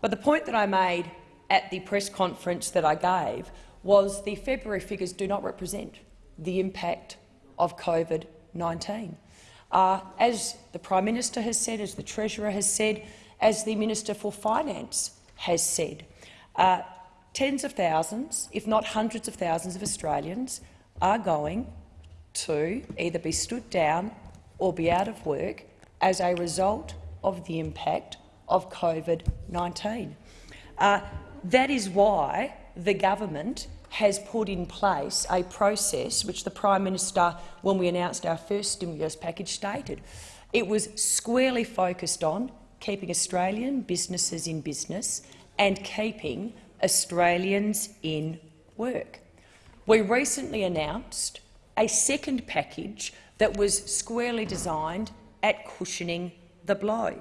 H: But the point that I made at the press conference that I gave was the February figures do not represent the impact of COVID-19. Uh, as the Prime Minister has said, as the Treasurer has said, as the Minister for Finance has said, uh, tens of thousands, if not hundreds of thousands of Australians are going to either be stood down or be out of work as a result of the impact of COVID-19. Uh, that is why the government has put in place a process which the Prime Minister, when we announced our first stimulus package, stated. It was squarely focused on keeping Australian businesses in business and keeping Australians in work. We recently announced a second package that was squarely designed at cushioning the blow.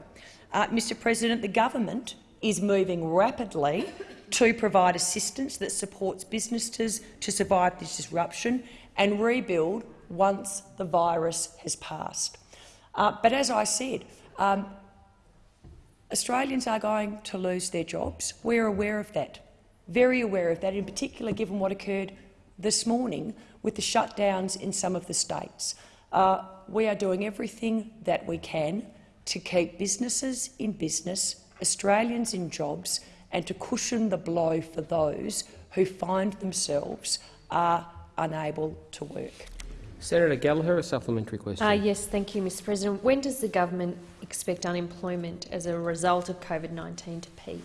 H: Uh, Mr President, the government is moving rapidly to provide assistance that supports businesses to survive this disruption and rebuild once the virus has passed. Uh, but as I said, um, Australians are going to lose their jobs. We're aware of that, very aware of that, in particular given what occurred this morning with the shutdowns in some of the states. Uh, we are doing everything that we can to keep businesses in business, Australians in jobs and to cushion the blow for those who find themselves are unable to work.
A: Senator Gallagher, a supplementary question.
P: Uh, yes, thank you, Mr President. When does the government expect unemployment as a result of COVID-19 to peak?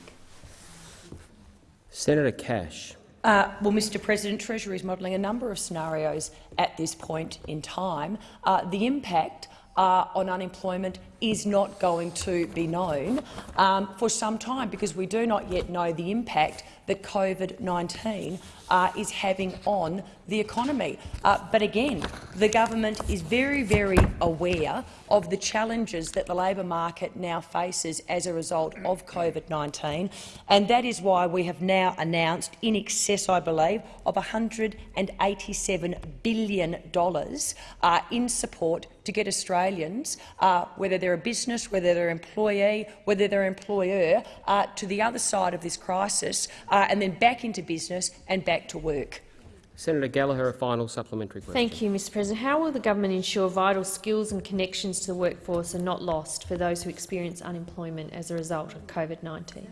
A: Senator Cash.
H: Uh, well, Mr President, Treasury is modelling a number of scenarios at this point in time. Uh, the impact uh, on unemployment is not going to be known um, for some time because we do not yet know the impact that COVID-19 uh, is having on the economy. Uh, but again, the government is very, very aware of the challenges that the labour market now faces as a result of COVID-19, and that is why we have now announced in excess, I believe, of $187 billion uh, in support to get Australians, uh, whether they're a business, whether they're an employee, whether they're an employer, uh, to the other side of this crisis uh, and then back into business and back to work.
A: Senator Gallagher, a final supplementary question.
P: Thank you, Mr President. How will the government ensure vital skills and connections to the workforce are not lost for those who experience unemployment as a result of COVID-19?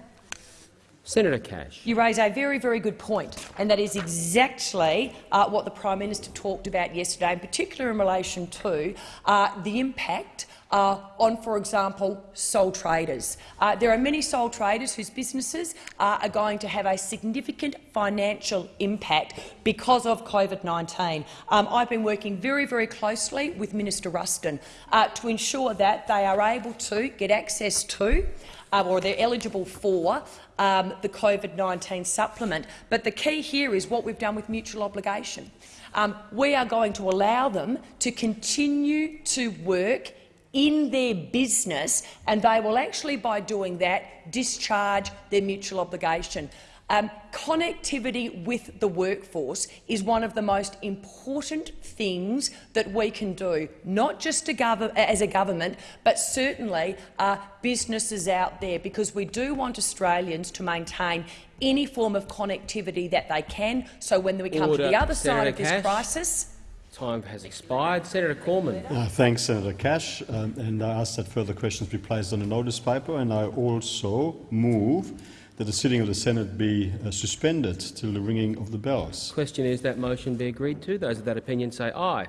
A: Senator Cash.
H: You raise a very, very good point, and that is exactly uh, what the Prime Minister talked about yesterday, in particular in relation to uh, the impact uh, on, for example, sole traders. Uh, there are many sole traders whose businesses uh, are going to have a significant financial impact because of COVID-19. Um, I've been working very, very closely with Minister Ruston uh, to ensure that they are able to get access to uh, or they're eligible for um, the COVID-19 supplement. But the key here is what we've done with mutual obligation. Um, we are going to allow them to continue to work in their business, and they will actually, by doing that, discharge their mutual obligation. Um, connectivity with the workforce is one of the most important things that we can do, not just as a government, but certainly uh, businesses out there, because we do want Australians to maintain any form of connectivity that they can, so when we come
A: Order.
H: to the other side of this
A: Cash.
H: crisis—
A: Time has expired. Senator Cormann.
B: Uh, thanks, Senator Cash. Um, and I ask that further questions be placed on the notice paper. And I also move that the sitting of the Senate be uh, suspended till the ringing of the bells.
A: Question is that motion be agreed to. Those of that opinion say aye.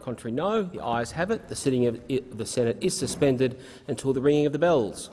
A: Contrary, no. The ayes have it. The sitting of the Senate is suspended until the ringing of the bells.